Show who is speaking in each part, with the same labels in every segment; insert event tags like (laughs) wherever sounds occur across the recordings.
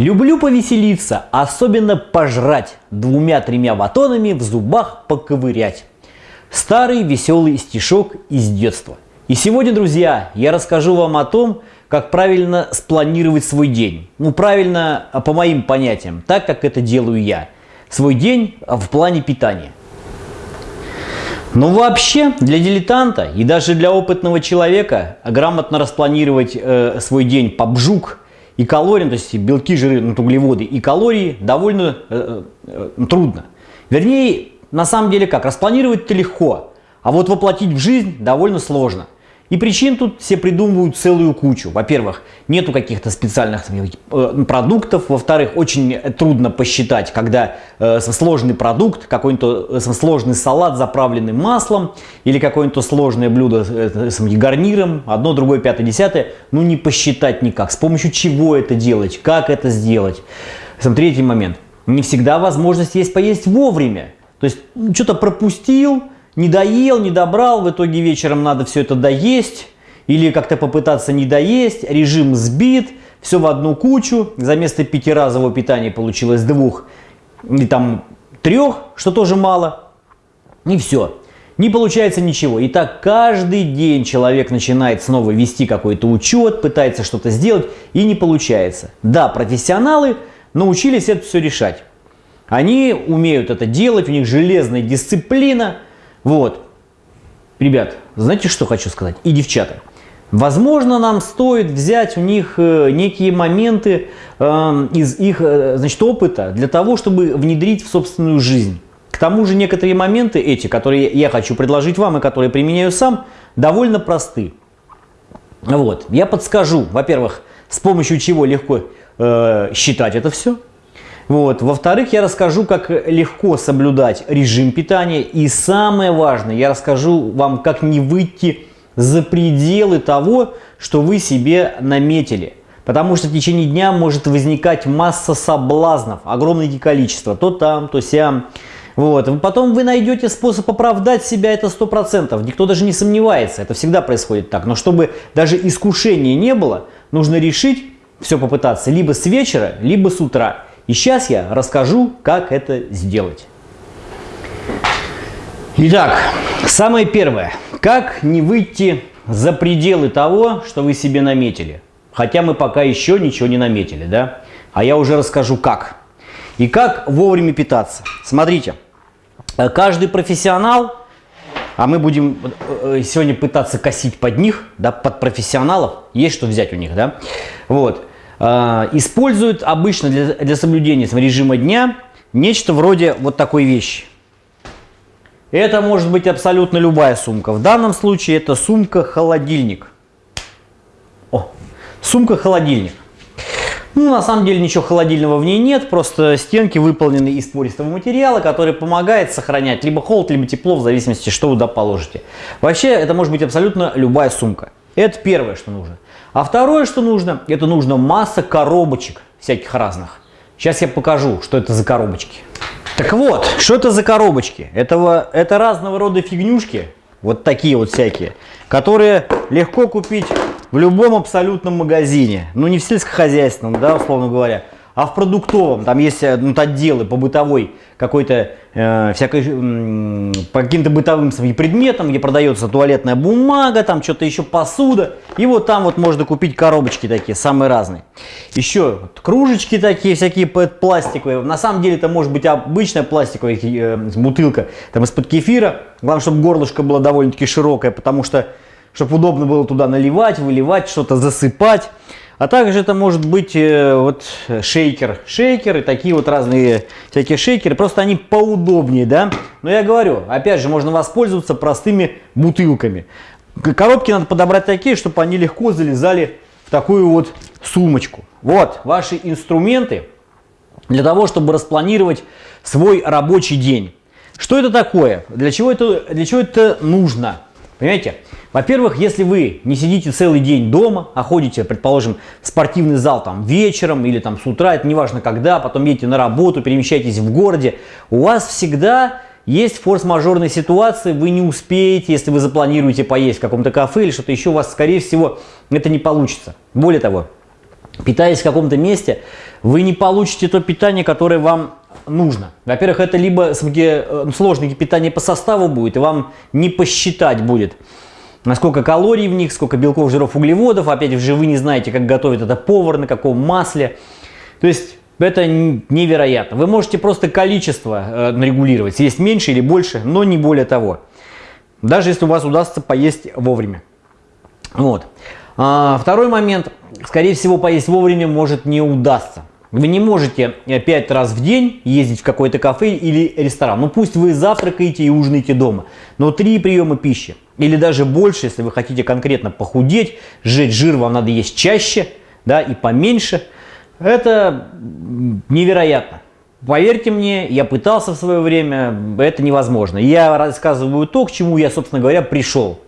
Speaker 1: Люблю повеселиться, особенно пожрать, двумя-тремя батонами в зубах поковырять. Старый веселый стишок из детства. И сегодня, друзья, я расскажу вам о том, как правильно спланировать свой день. Ну, правильно, по моим понятиям, так, как это делаю я. Свой день в плане питания. Но вообще для дилетанта и даже для опытного человека грамотно распланировать э, свой день по бжук и калориям, то есть белки, жиры, ну, углеводы и калории довольно э, э, трудно. Вернее, на самом деле как, распланировать-то легко, а вот воплотить в жизнь довольно сложно – и причин тут все придумывают целую кучу. Во-первых, нету каких-то специальных э, продуктов. Во-вторых, очень трудно посчитать, когда э, сложный продукт, какой-нибудь э, сложный салат, заправленный маслом, или какое-нибудь сложное блюдо с гарниром, одно, другое, пятое, десятое, ну не посчитать никак. С помощью чего это делать, как это сделать. Сам третий момент. Не всегда возможность есть поесть вовремя. То есть что-то пропустил, не доел, не добрал, в итоге вечером надо все это доесть, или как-то попытаться не доесть, режим сбит, все в одну кучу, за место пятиразового питания получилось двух, или там трех, что тоже мало, и все. Не получается ничего. И так каждый день человек начинает снова вести какой-то учет, пытается что-то сделать, и не получается. Да, профессионалы научились это все решать. Они умеют это делать, у них железная дисциплина – вот. Ребят, знаете, что хочу сказать? И девчата. Возможно, нам стоит взять у них э, некие моменты э, из их э, значит, опыта для того, чтобы внедрить в собственную жизнь. К тому же некоторые моменты эти, которые я хочу предложить вам и которые применяю сам, довольно просты. Вот. Я подскажу, во-первых, с помощью чего легко э, считать это все – вот. Во-вторых, я расскажу, как легко соблюдать режим питания. И самое важное, я расскажу вам, как не выйти за пределы того, что вы себе наметили. Потому что в течение дня может возникать масса соблазнов, огромное количество, то там, то сям. Вот. Потом вы найдете способ оправдать себя, это 100%. Никто даже не сомневается, это всегда происходит так. Но чтобы даже искушения не было, нужно решить все попытаться либо с вечера, либо с утра. И сейчас я расскажу, как это сделать. Итак, самое первое. Как не выйти за пределы того, что вы себе наметили. Хотя мы пока еще ничего не наметили, да? А я уже расскажу как. И как вовремя питаться. Смотрите, каждый профессионал, а мы будем э, сегодня пытаться косить под них, да, под профессионалов, есть что взять у них, да? Вот. А, используют обычно для, для соблюдения режима дня нечто вроде вот такой вещи. Это может быть абсолютно любая сумка. В данном случае это сумка-холодильник. Сумка-холодильник. Ну, на самом деле ничего холодильного в ней нет, просто стенки выполнены из пористого материала, который помогает сохранять либо холод, либо тепло, в зависимости, что вы туда положите. Вообще, это может быть абсолютно любая сумка. Это первое, что нужно. А второе, что нужно, это нужно масса коробочек всяких разных. Сейчас я покажу, что это за коробочки. Так вот, что это за коробочки? Это, это разного рода фигнюшки, вот такие вот всякие, которые легко купить в любом абсолютном магазине. Ну, не в сельскохозяйственном, да, условно говоря, а в продуктовом, там есть э, ну, отделы по бытовой какой-то, э, всякой, э, по каким-то бытовым своим предметам, где продается туалетная бумага, там что-то еще посуда. И вот там вот можно купить коробочки такие, самые разные. Еще вот, кружечки такие, всякие пластиковые. На самом деле это может быть обычная пластиковая э, бутылка, там из-под кефира. Главное, чтобы горлышко было довольно-таки широкое, потому что, чтобы удобно было туда наливать, выливать, что-то засыпать. А также это может быть э, вот шейкер, шейкер и такие вот разные всякие шейкеры, просто они поудобнее, да. Но я говорю, опять же, можно воспользоваться простыми бутылками. Коробки надо подобрать такие, чтобы они легко залезали в такую вот сумочку. Вот ваши инструменты для того, чтобы распланировать свой рабочий день. Что это такое? Для чего это, для чего это нужно? Понимаете? Во-первых, если вы не сидите целый день дома, а ходите, предположим, в спортивный зал там вечером или там с утра, это неважно когда, потом едете на работу, перемещаетесь в городе, у вас всегда есть форс-мажорные ситуации, вы не успеете, если вы запланируете поесть в каком-то кафе или что-то еще, у вас, скорее всего, это не получится. Более того, питаясь в каком-то месте, вы не получите то питание, которое вам нужно. Во-первых, это либо э, сложное питание по составу будет, и вам не посчитать будет, насколько калорий в них, сколько белков, жиров, углеводов. Опять же, вы не знаете, как готовит это повар, на каком масле. То есть, это невероятно. Вы можете просто количество э, регулировать, съесть меньше или больше, но не более того. Даже если у вас удастся поесть вовремя. Вот. А, второй момент. Скорее всего, поесть вовремя может не удастся. Вы не можете 5 раз в день ездить в какой-то кафе или ресторан. Ну пусть вы завтракаете и ужинаете дома, но 3 приема пищи или даже больше, если вы хотите конкретно похудеть, сжечь жир вам надо есть чаще да, и поменьше. Это невероятно. Поверьте мне, я пытался в свое время, это невозможно. Я рассказываю то, к чему я, собственно говоря, пришел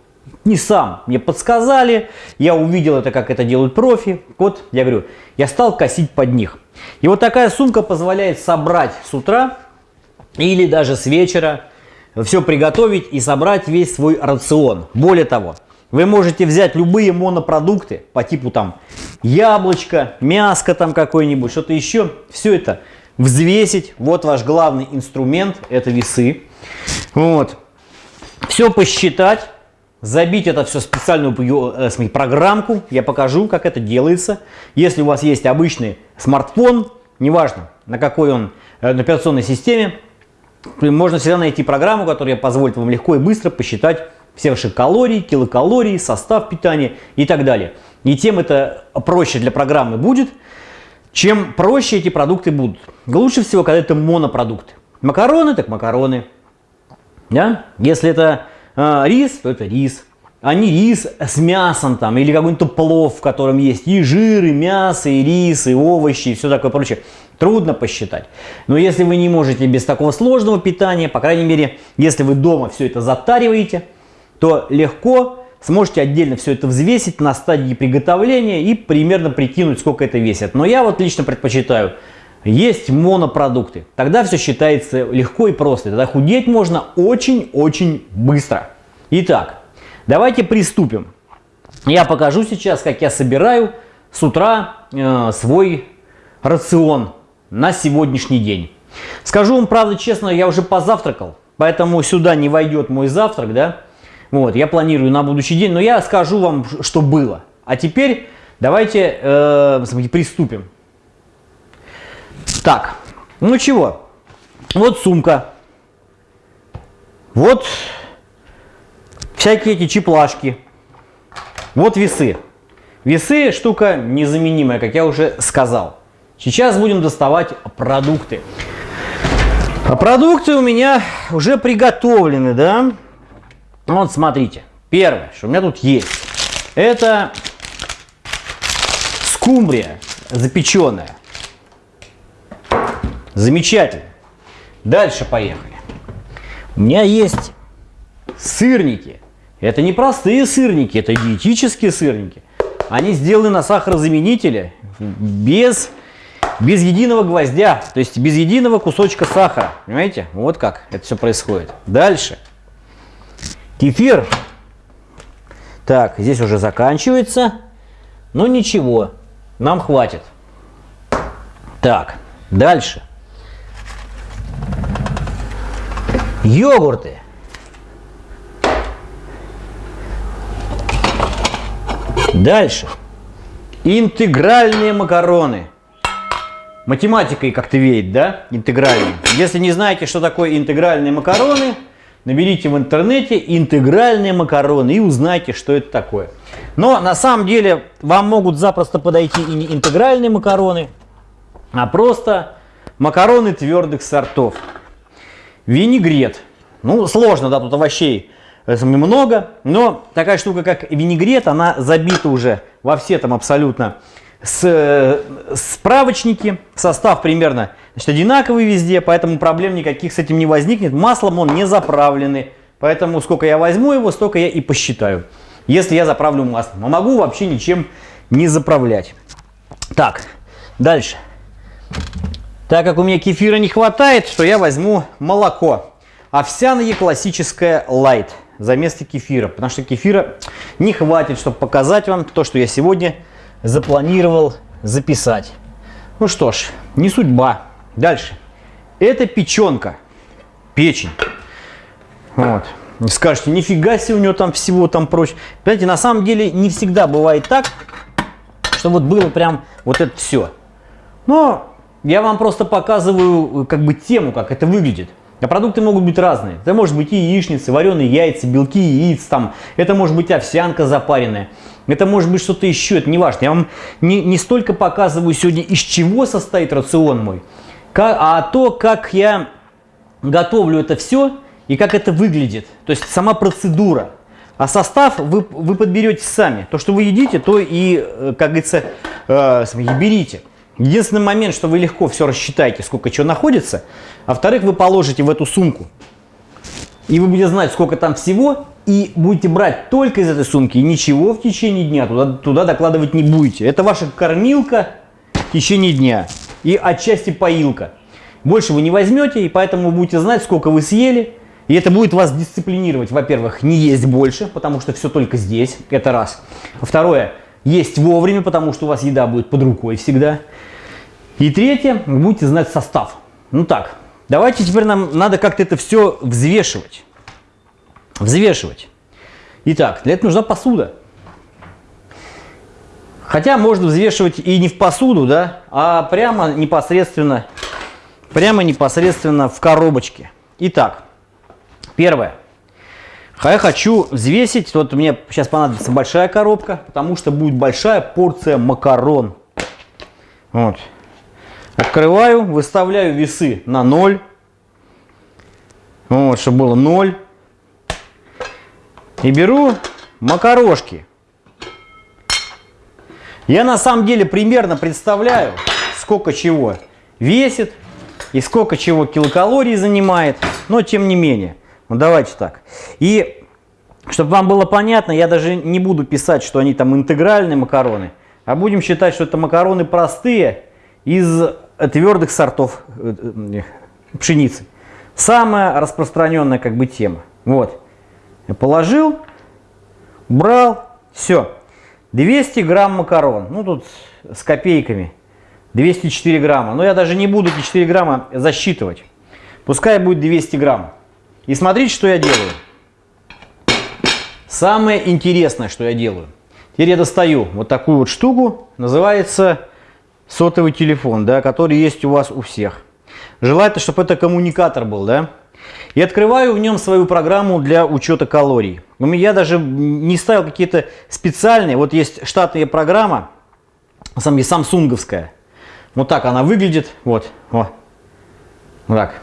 Speaker 1: не сам. Мне подсказали, я увидел это, как это делают профи. Вот, я говорю, я стал косить под них. И вот такая сумка позволяет собрать с утра или даже с вечера, все приготовить и собрать весь свой рацион. Более того, вы можете взять любые монопродукты по типу там яблочко, мяско там какое-нибудь, что-то еще. Все это взвесить. Вот ваш главный инструмент, это весы. Вот. Все посчитать забить это все в специальную э, программку. Я покажу, как это делается. Если у вас есть обычный смартфон, неважно на какой он э, на операционной системе, можно всегда найти программу, которая позволит вам легко и быстро посчитать все ваши калории, килокалории, состав питания и так далее. И тем это проще для программы будет, чем проще эти продукты будут. Лучше всего, когда это монопродукты. Макароны, так макароны. Да? Если это а, рис, то это рис. А не рис с мясом там, или какой-нибудь плов, в котором есть и жир, и мясо, и рис, и овощи, и все такое прочее. Трудно посчитать. Но если вы не можете без такого сложного питания, по крайней мере, если вы дома все это затариваете, то легко сможете отдельно все это взвесить на стадии приготовления и примерно прикинуть, сколько это весит. Но я вот лично предпочитаю есть монопродукты. Тогда все считается легко и просто. Тогда худеть можно очень-очень быстро. Итак, давайте приступим. Я покажу сейчас, как я собираю с утра э, свой рацион на сегодняшний день. Скажу вам, правда, честно, я уже позавтракал, поэтому сюда не войдет мой завтрак, да. Вот, я планирую на будущий день, но я скажу вам, что было. А теперь давайте э, приступим. Так, ну чего? Вот сумка. Вот всякие эти чеплашки. Вот весы. Весы штука незаменимая, как я уже сказал. Сейчас будем доставать продукты. А продукты у меня уже приготовлены, да? Вот смотрите. Первое, что у меня тут есть, это скумбрия запеченная. Замечательно. Дальше поехали. У меня есть сырники. Это не простые сырники, это диетические сырники. Они сделаны на сахарозаменителе без, без единого гвоздя, то есть без единого кусочка сахара. Понимаете? Вот как это все происходит. Дальше. Кефир. Так, здесь уже заканчивается. Но ничего, нам хватит. Так, дальше. Йогурты. Дальше. Интегральные макароны. Математикой как-то веет, да? Интегральные. Если не знаете, что такое интегральные макароны, наберите в интернете интегральные макароны и узнайте, что это такое. Но на самом деле вам могут запросто подойти и не интегральные макароны, а просто макароны твердых сортов. Винегрет. Ну, сложно, да, тут овощей много, но такая штука, как винегрет, она забита уже во все там абсолютно с, справочники. Состав примерно значит, одинаковый везде, поэтому проблем никаких с этим не возникнет. Маслом он не заправленный, поэтому сколько я возьму его, столько я и посчитаю, если я заправлю маслом. Но могу вообще ничем не заправлять. Так, дальше. Так как у меня кефира не хватает, то я возьму молоко. Овсяное классическое light за место кефира. Потому что кефира не хватит, чтобы показать вам то, что я сегодня запланировал записать. Ну что ж, не судьба. Дальше. Это печенка. Печень. Вот. Скажете, нифига себе у него там всего там прочее. Понимаете, на самом деле не всегда бывает так, что вот было прям вот это все. Но я вам просто показываю как бы тему, как это выглядит. А продукты могут быть разные. Это может быть и яичницы, вареные яйца, белки яиц, там. это может быть овсянка запаренная. Это может быть что-то еще, это не важно. Я вам не, не столько показываю сегодня, из чего состоит рацион мой, как, а то, как я готовлю это все и как это выглядит. То есть сама процедура. А состав вы, вы подберете сами. То, что вы едите, то и, э, как говорится, э, берите. Единственный момент, что вы легко все рассчитаете, сколько чего находится. А во-вторых, вы положите в эту сумку. И вы будете знать, сколько там всего. И будете брать только из этой сумки. И ничего в течение дня туда, туда докладывать не будете. Это ваша кормилка в течение дня. И отчасти поилка. Больше вы не возьмете, и поэтому вы будете знать, сколько вы съели. И это будет вас дисциплинировать, во-первых, не есть больше, потому что все только здесь, это раз. Второе, есть вовремя, потому что у вас еда будет под рукой всегда. И третье, вы будете знать состав. Ну так, давайте теперь нам надо как-то это все взвешивать. Взвешивать. Итак, для этого нужна посуда. Хотя можно взвешивать и не в посуду, да, а прямо непосредственно, прямо непосредственно в коробочке. Итак, первое. Я хочу взвесить, вот мне сейчас понадобится большая коробка, потому что будет большая порция макарон. Вот. Открываю, выставляю весы на 0. Вот, чтобы было 0. И беру макарошки. Я на самом деле примерно представляю, сколько чего весит и сколько чего килокалорий занимает, но тем не менее. Ну давайте так. И чтобы вам было понятно, я даже не буду писать, что они там интегральные макароны, а будем считать, что это макароны простые из твердых сортов э, э, пшеницы. Самая распространенная как бы тема. Вот. Я положил, брал, все. 200 грамм макарон. Ну тут с копейками. 204 грамма. Но я даже не буду эти 4 грамма засчитывать. Пускай будет 200 грамм. И смотрите, что я делаю. Самое интересное, что я делаю. Теперь я достаю вот такую вот штуку. Называется сотовый телефон, да, который есть у вас у всех. Желательно, чтобы это коммуникатор был, да. И открываю в нем свою программу для учета калорий. Я даже не ставил какие-то специальные. Вот есть штатная программа, самсунговская. Вот так она выглядит. Вот. Вот так.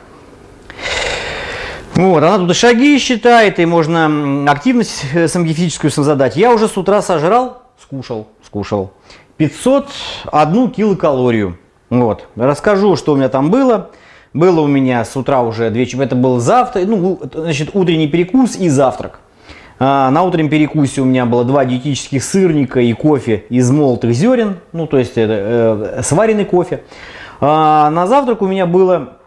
Speaker 1: Вот, она тут шаги считает, и можно активность (laughs) самогифическую задать. Я уже с утра сожрал, скушал, скушал. 501 килокалорию. Вот, расскажу, что у меня там было. Было у меня с утра уже две это был завтрак, ну, значит, утренний перекус и завтрак. А, на утреннем перекусе у меня было два диетических сырника и кофе из молотых зерен, ну, то есть это э, сваренный кофе. А, на завтрак у меня было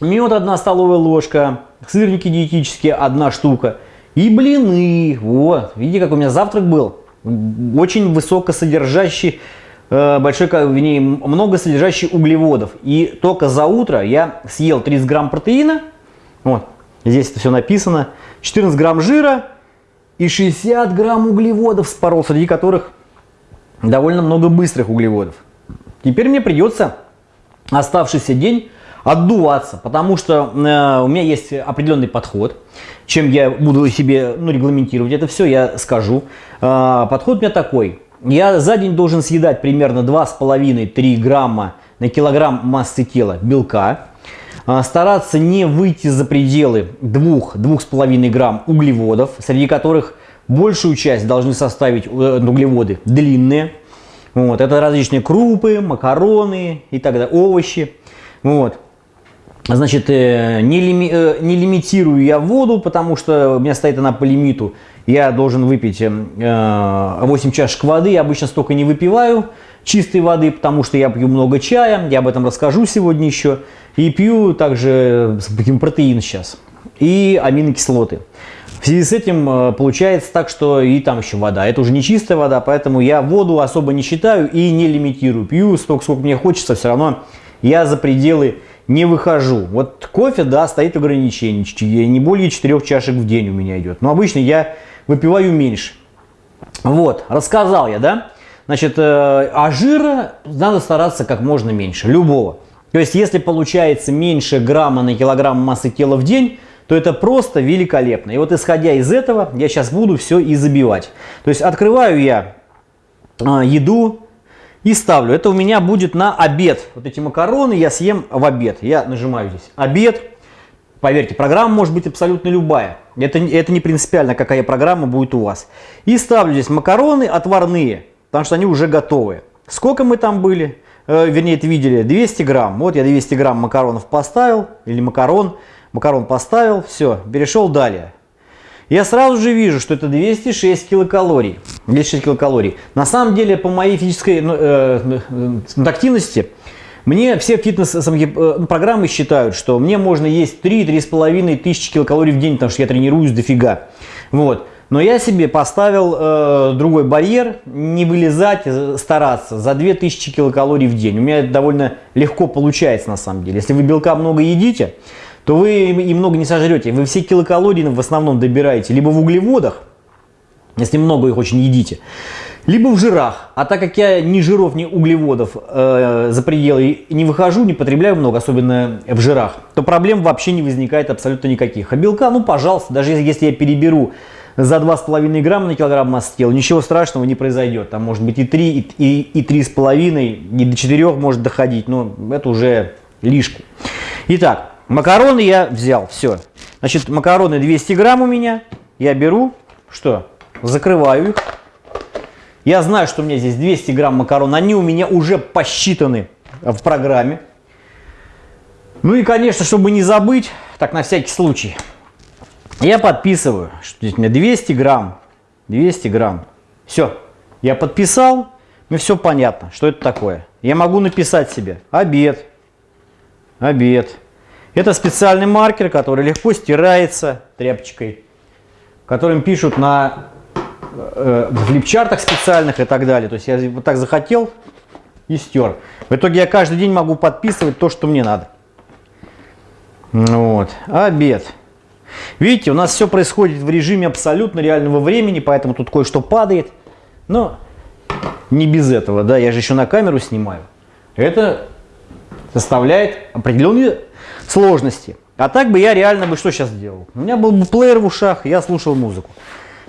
Speaker 1: мед одна столовая ложка, сырники диетические одна штука и блины. Вот, видите, как у меня завтрак был. Очень высокосодержащий, э, большой, вернее, много содержащий углеводов. И только за утро я съел 30 грамм протеина, вот, здесь это все написано, 14 грамм жира и 60 грамм углеводов спорол, среди которых довольно много быстрых углеводов. Теперь мне придется оставшийся день отдуваться, потому что э, у меня есть определенный подход, чем я буду себе ну, регламентировать это все, я скажу. Э, подход у меня такой. Я за день должен съедать примерно 2,5-3 грамма на килограмм массы тела белка. Э, стараться не выйти за пределы 2-2,5 грамм углеводов, среди которых большую часть должны составить э, углеводы длинные. Вот, это различные крупы, макароны и так далее, овощи. Вот. Значит, э, не, лими, э, не лимитирую я воду, потому что у меня стоит она по лимиту. Я должен выпить 8 э, чашек воды. Я обычно столько не выпиваю чистой воды, потому что я пью много чая. Я об этом расскажу сегодня еще. И пью также протеин сейчас. И аминокислоты. В связи с этим получается так, что и там еще вода. Это уже не чистая вода, поэтому я воду особо не считаю и не лимитирую. Пью столько, сколько мне хочется, все равно я за пределы не выхожу. Вот кофе, да, стоит ограничение. Не более 4 чашек в день у меня идет. Но обычно я выпиваю меньше. Вот, рассказал я, да? Значит, э, а жира надо стараться как можно меньше, любого. То есть, если получается меньше грамма на килограмм массы тела в день, то это просто великолепно. И вот исходя из этого, я сейчас буду все и забивать. То есть открываю я а, еду и ставлю. Это у меня будет на обед. Вот эти макароны я съем в обед. Я нажимаю здесь обед. Поверьте, программа может быть абсолютно любая. Это, это не принципиально, какая программа будет у вас. И ставлю здесь макароны отварные, потому что они уже готовые. Сколько мы там были? Э, вернее, это видели, 200 грамм. Вот я 200 грамм макаронов поставил, или макарон макарон поставил, все, перешел далее. Я сразу же вижу, что это 206 килокалорий. 206 килокалорий. На самом деле, по моей физической ну, э, э, активности, мне все фитнес-программы э, считают, что мне можно есть 3-3,5 тысячи килокалорий в день, потому что я тренируюсь дофига. Вот. Но я себе поставил э, другой барьер, не вылезать, э, стараться за 2000 килокалорий в день. У меня это довольно легко получается на самом деле. Если вы белка много едите, то вы и много не сожрете. Вы все килокалории в основном добираете либо в углеводах, если много их очень едите, либо в жирах. А так как я ни жиров, ни углеводов э, за пределы не выхожу, не потребляю много, особенно в жирах, то проблем вообще не возникает абсолютно никаких. А белка, ну пожалуйста, даже если я переберу за 2,5 грамма на килограмм массы тела, ничего страшного не произойдет. Там может быть и 3, и, и, и 3,5, и до 4 может доходить, но это уже лишку. Итак, Макароны я взял, все. Значит, макароны 200 грамм у меня. Я беру, что? Закрываю их. Я знаю, что у меня здесь 200 грамм макарон. Они у меня уже посчитаны в программе. Ну и, конечно, чтобы не забыть, так на всякий случай, я подписываю, что здесь у меня 200 грамм. 200 грамм. Все, я подписал, мне все понятно, что это такое. Я могу написать себе обед, обед, это специальный маркер, который легко стирается тряпочкой, которым пишут на э, флипчартах специальных и так далее. То есть я вот так захотел и стер. В итоге я каждый день могу подписывать то, что мне надо. Вот. Обед. Видите, у нас все происходит в режиме абсолютно реального времени, поэтому тут кое-что падает. Но не без этого, да, я же еще на камеру снимаю. Это составляет определенные сложности. А так бы я реально бы что сейчас делал? У меня был бы плеер в ушах, я слушал музыку.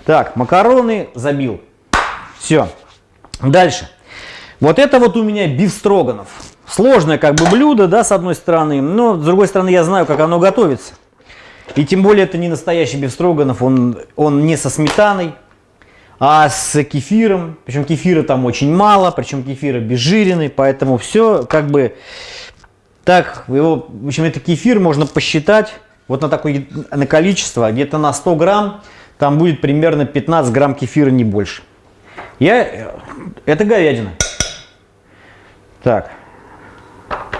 Speaker 1: Так, макароны забил. Все. Дальше. Вот это вот у меня биф строганов. Сложное как бы блюдо, да, с одной стороны, но с другой стороны я знаю, как оно готовится. И тем более это не настоящий биф строганов, он, он не со сметаной, а с кефиром. Причем кефира там очень мало, причем кефир обезжиренный, поэтому все как бы так, его, в общем, это кефир можно посчитать вот на такое на количество, где-то на 100 грамм, там будет примерно 15 грамм кефира, не больше. Я, это говядина. Так,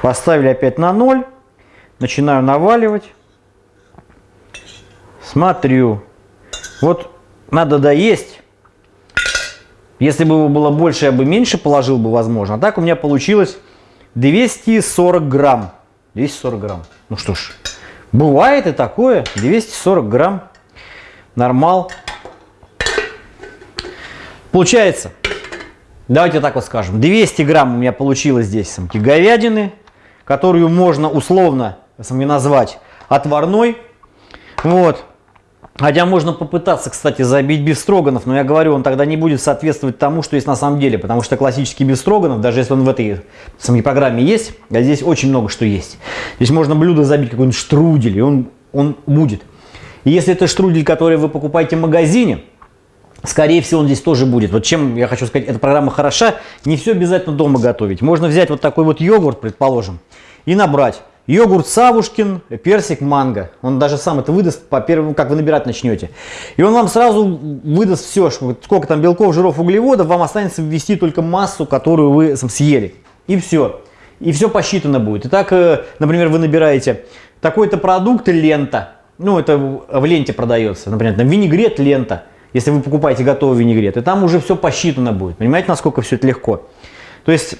Speaker 1: поставили опять на 0, начинаю наваливать, смотрю, вот надо доесть, если бы его было больше, я бы меньше положил бы, возможно, а так у меня получилось 240 грамм. 240 грамм. Ну что ж, бывает и такое. 240 грамм. Нормал. Получается, давайте так вот скажем, 200 грамм у меня получилось здесь самки говядины, которую можно условно сами назвать отварной. Вот. Хотя можно попытаться, кстати, забить бифстроганов, но я говорю, он тогда не будет соответствовать тому, что есть на самом деле, потому что классический бифстроганов, даже если он в этой самой программе есть, а здесь очень много что есть. Здесь можно блюдо забить какой-нибудь штрудель, и он, он будет. И если это штрудель, который вы покупаете в магазине, скорее всего он здесь тоже будет. Вот чем я хочу сказать, эта программа хороша, не все обязательно дома готовить. Можно взять вот такой вот йогурт, предположим, и набрать Йогурт Савушкин, персик, манго. Он даже сам это выдаст по первому, как вы набирать начнете. И он вам сразу выдаст все, сколько там белков, жиров, углеводов, вам останется ввести только массу, которую вы съели. И все. И все посчитано будет. Итак, э, например, вы набираете такой-то продукт, лента, ну это в ленте продается, например, там винегрет лента, если вы покупаете готовый винегрет, и там уже все посчитано будет. Понимаете, насколько все это легко? То есть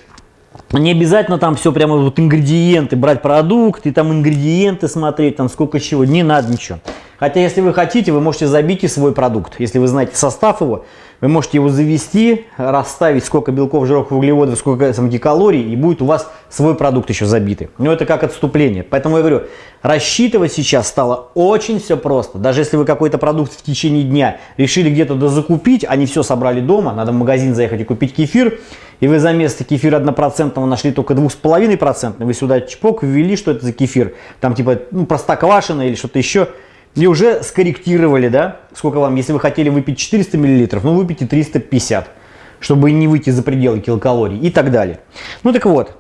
Speaker 1: не обязательно там все прямо вот ингредиенты, брать продукты, там ингредиенты смотреть, там сколько чего, не надо ничего. Хотя, если вы хотите, вы можете забить и свой продукт. Если вы знаете состав его, вы можете его завести, расставить, сколько белков, жиров, углеводов, сколько там, калорий, и будет у вас свой продукт еще забитый. Но это как отступление. Поэтому я говорю, рассчитывать сейчас стало очень все просто. Даже если вы какой-то продукт в течение дня решили где-то дозакупить, а не все собрали дома, надо в магазин заехать и купить кефир, и вы за место кефира однопроцентного нашли только 2,5%, вы сюда чпок ввели, что это за кефир, там типа ну, простоквашино или что-то еще, и уже скорректировали, да, сколько вам, если вы хотели выпить 400 мл, ну выпейте 350, чтобы не выйти за пределы килокалорий и так далее. Ну так вот,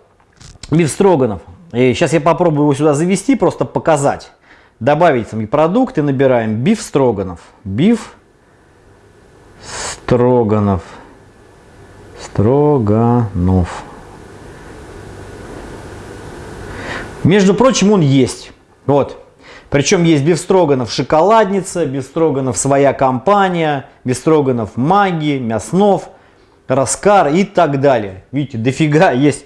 Speaker 1: бифстроганов. И сейчас я попробую его сюда завести, просто показать. Добавить сами продукты, набираем биф строганов. Биф строганов. Строганов. Между прочим, он есть. Вот. Причем есть Бефстроганов шоколадница, Бефстроганов своя компания, Бефстроганов маги, Мяснов, Раскар и так далее. Видите, дофига есть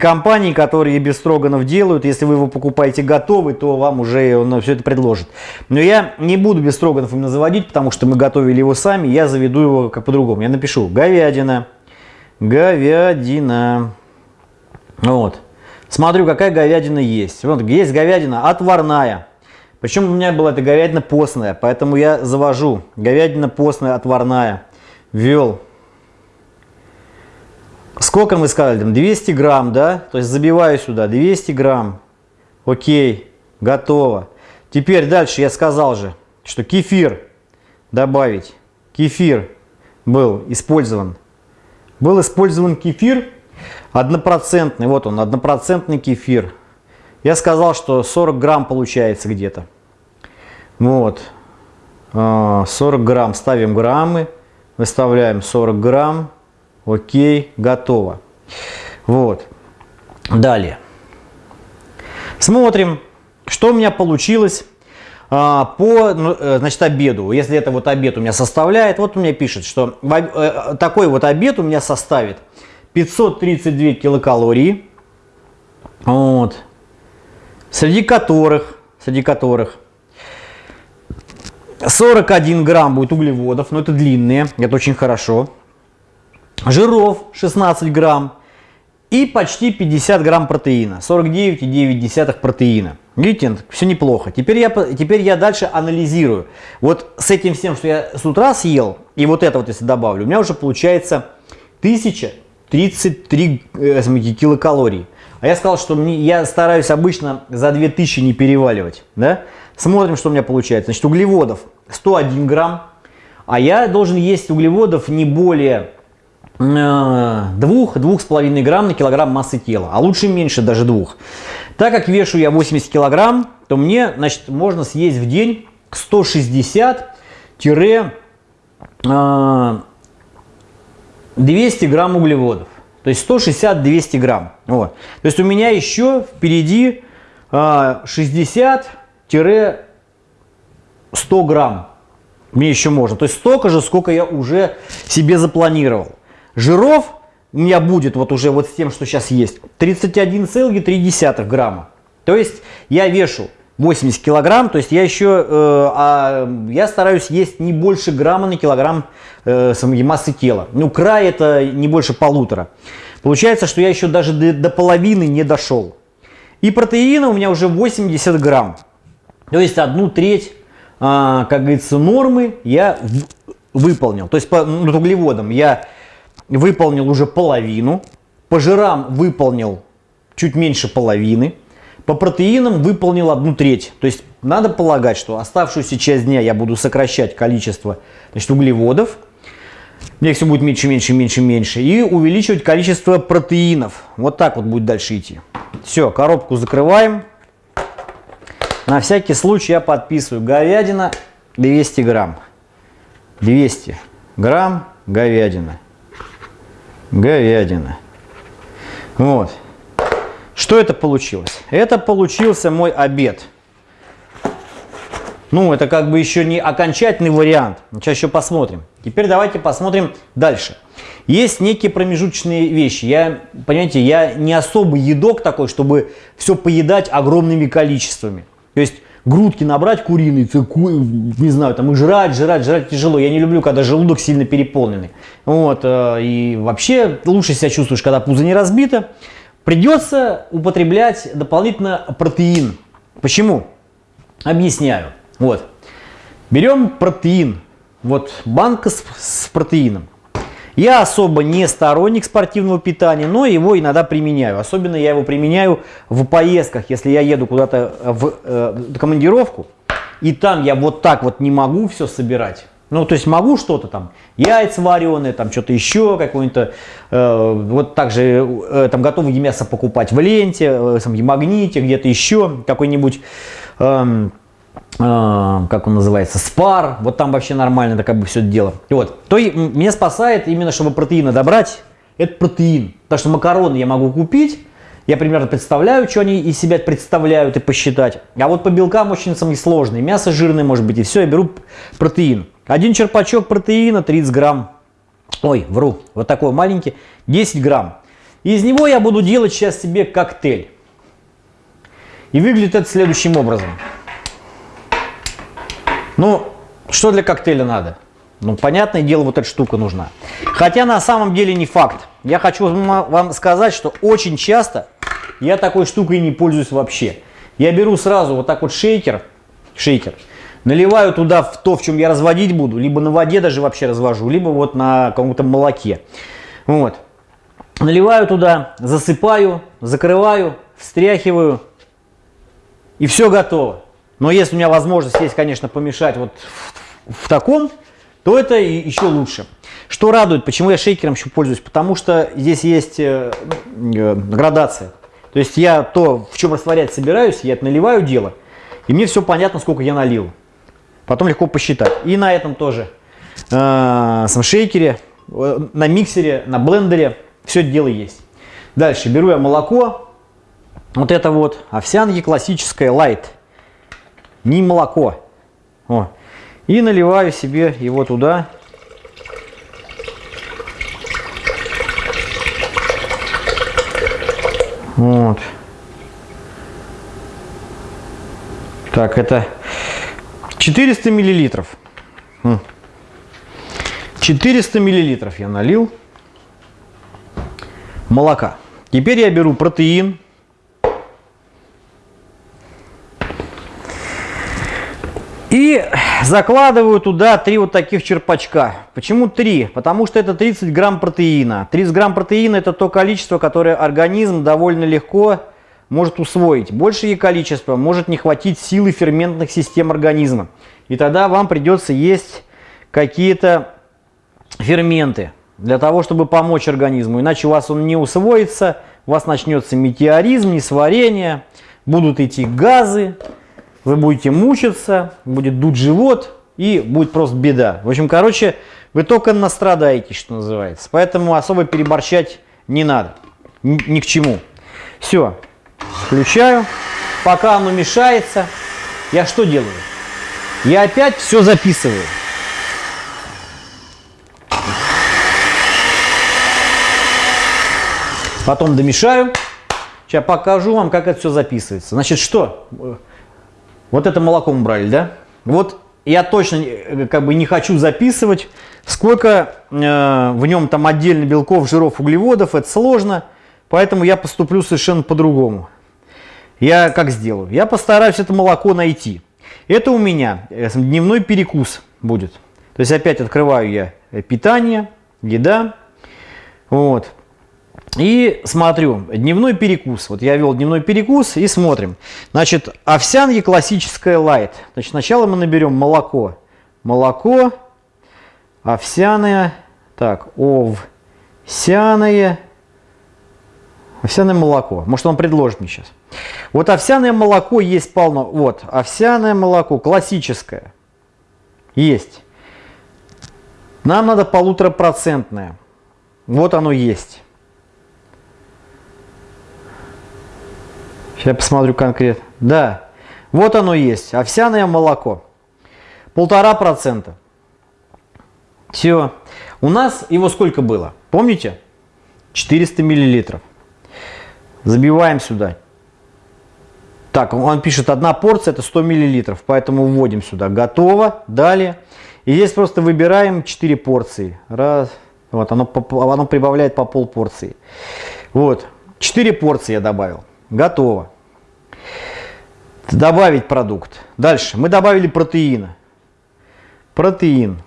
Speaker 1: компаний, которые Бефстроганов делают. Если вы его покупаете готовый, то вам уже он все это предложит. Но я не буду Бефстроганов именно заводить, потому что мы готовили его сами. Я заведу его как по-другому. Я напишу говядина, говядина. Вот. Смотрю, какая говядина есть. Вот есть говядина отварная. Причем у меня была эта говядина постная, поэтому я завожу. Говядина постная, отварная. Ввел. Сколько мы сказали? Там 200 грамм, да? То есть забиваю сюда 200 грамм. Окей, готово. Теперь дальше я сказал же, что кефир добавить. Кефир был использован. Был использован кефир однопроцентный. Вот он, однопроцентный кефир. Я сказал, что 40 грамм получается где-то. Вот. 40 а, грамм. Ставим граммы. Выставляем 40 грамм. Окей. Готово. Вот. Далее. Смотрим, что у меня получилось а, по ну, э, значит, обеду. Если это вот обед у меня составляет, вот у меня пишет, что э, такой вот обед у меня составит 532 килокалории. Вот среди которых, среди которых 41 грамм будет углеводов, но это длинные, это очень хорошо. Жиров 16 грамм и почти 50 грамм протеина, 49,9 протеина. Видите, все неплохо. Теперь я, теперь я дальше анализирую. Вот с этим всем, что я с утра съел, и вот это вот если добавлю, у меня уже получается 1033 э, килокалорий. А я сказал, что мне, я стараюсь обычно за 2000 не переваливать. Да? Смотрим, что у меня получается. Значит, углеводов 101 грамм, а я должен есть углеводов не более 2-2,5 э, грамм на килограмм массы тела, а лучше меньше, даже двух. Так как вешу я 80 килограмм, то мне значит, можно съесть в день 160-200 грамм углеводов. То есть 160-200 грамм. Вот. То есть у меня еще впереди а, 60 100 грамм мне еще можно. То есть столько же, сколько я уже себе запланировал. Жиров у меня будет вот уже вот с тем, что сейчас есть, 31,3 грамма. То есть я вешу 80 килограмм, то есть я еще, э, а, я стараюсь есть не больше грамма на килограмм э, массы тела. Ну, край это не больше полутора. Получается, что я еще даже до, до половины не дошел. И протеина у меня уже 80 грамм. То есть одну треть а, как говорится, нормы я выполнил. То есть по ну, углеводам я выполнил уже половину, по жирам выполнил чуть меньше половины, по протеинам выполнил одну треть. То есть надо полагать, что оставшуюся часть дня я буду сокращать количество значит, углеводов. Мне все будет меньше, меньше, меньше, меньше. И увеличивать количество протеинов. Вот так вот будет дальше идти. Все, коробку закрываем. На всякий случай я подписываю. Говядина 200 грамм. 200 грамм говядина. Говядина. Вот. Что это получилось? Это получился мой обед. Ну, это как бы еще не окончательный вариант. Сейчас еще посмотрим. Теперь давайте посмотрим дальше. Есть некие промежуточные вещи. Я, понимаете, я не особый едок такой, чтобы все поедать огромными количествами. То есть грудки набрать куриные, не знаю, там и жрать, жрать, жрать тяжело. Я не люблю, когда желудок сильно переполненный. Вот, э, и вообще лучше себя чувствуешь, когда пузо не разбито. Придется употреблять дополнительно протеин. Почему? Объясняю. Вот. Берем протеин. Вот банка с, с протеином. Я особо не сторонник спортивного питания, но его иногда применяю. Особенно я его применяю в поездках, если я еду куда-то в э, командировку, и там я вот так вот не могу все собирать. Ну, то есть могу что-то там, яйца вареные, там что-то еще, какое-то, э, вот также э, там готовое мясо покупать в ленте, э, в магните, где-то еще, какой-нибудь... Э, как он называется, спар, вот там вообще нормально это как бы все дело. Вот, то и меня спасает именно, чтобы протеина добрать, это протеин. Потому что макароны я могу купить, я примерно представляю, что они из себя представляют и посчитать. А вот по белкам очень самые сложные. Мясо жирное может быть и все, я беру протеин. Один черпачок протеина 30 грамм. Ой, вру, вот такой маленький, 10 грамм. И из него я буду делать сейчас себе коктейль. И выглядит это следующим образом. Ну, что для коктейля надо? Ну, понятное дело, вот эта штука нужна. Хотя на самом деле не факт. Я хочу вам сказать, что очень часто я такой штукой не пользуюсь вообще. Я беру сразу вот так вот шейкер, шейкер, наливаю туда в то, в чем я разводить буду, либо на воде даже вообще развожу, либо вот на каком-то молоке. Вот. Наливаю туда, засыпаю, закрываю, встряхиваю, и все готово. Но если у меня возможность есть, конечно, помешать вот в, в таком, то это еще лучше. Что радует, почему я шейкером еще пользуюсь? Потому что здесь есть э, э, градация. То есть я то, в чем растворять собираюсь, я это наливаю дело, и мне все понятно, сколько я налил. Потом легко посчитать. И на этом тоже, э, сам шейкере, э, на миксере, на блендере, все это дело есть. Дальше беру я молоко, вот это вот овсянки классическое light не молоко. О. И наливаю себе его туда. Вот. Так, это 400 миллилитров. 400 миллилитров я налил молока. Теперь я беру протеин, И закладываю туда три вот таких черпачка. Почему три? Потому что это 30 грамм протеина. 30 грамм протеина это то количество, которое организм довольно легко может усвоить. Большее количество может не хватить силы ферментных систем организма. И тогда вам придется есть какие-то ферменты для того, чтобы помочь организму. Иначе у вас он не усвоится, у вас начнется метеоризм, несварение, будут идти газы, вы будете мучиться, будет дуть живот и будет просто беда. В общем, короче, вы только настрадаетесь, что называется. Поэтому особо переборщать не надо, ни, ни к чему. Все, включаю. Пока оно мешается, я что делаю? Я опять все записываю. Потом домешаю. Сейчас покажу вам, как это все записывается. Значит, что? Вот это молоко мы брали, да? Вот я точно э, как бы не хочу записывать, сколько э, в нем там отдельно белков, жиров, углеводов. Это сложно, поэтому я поступлю совершенно по-другому. Я как сделаю? Я постараюсь это молоко найти. Это у меня э, дневной перекус будет. То есть опять открываю я э, питание, еда. Вот. И смотрю, дневной перекус. Вот я вел дневной перекус и смотрим. Значит, овсянки классическая лайт. Значит, сначала мы наберем молоко. Молоко, овсяное, так, овсяное, овсяное молоко. Может, он предложит мне сейчас. Вот овсяное молоко есть полно. Вот, овсяное молоко, классическое. Есть. Нам надо полуторапроцентное. Вот оно есть. Сейчас посмотрю конкретно. Да, вот оно есть, овсяное молоко. полтора процента. Все. У нас его сколько было? Помните? 400 миллилитров. Забиваем сюда. Так, он пишет, одна порция это 100 миллилитров, поэтому вводим сюда. Готово. Далее. И здесь просто выбираем 4 порции. Раз. Вот, оно, оно прибавляет по пол порции. Вот. 4 порции я добавил. Готово. Добавить продукт. Дальше. Мы добавили протеина. Протеин.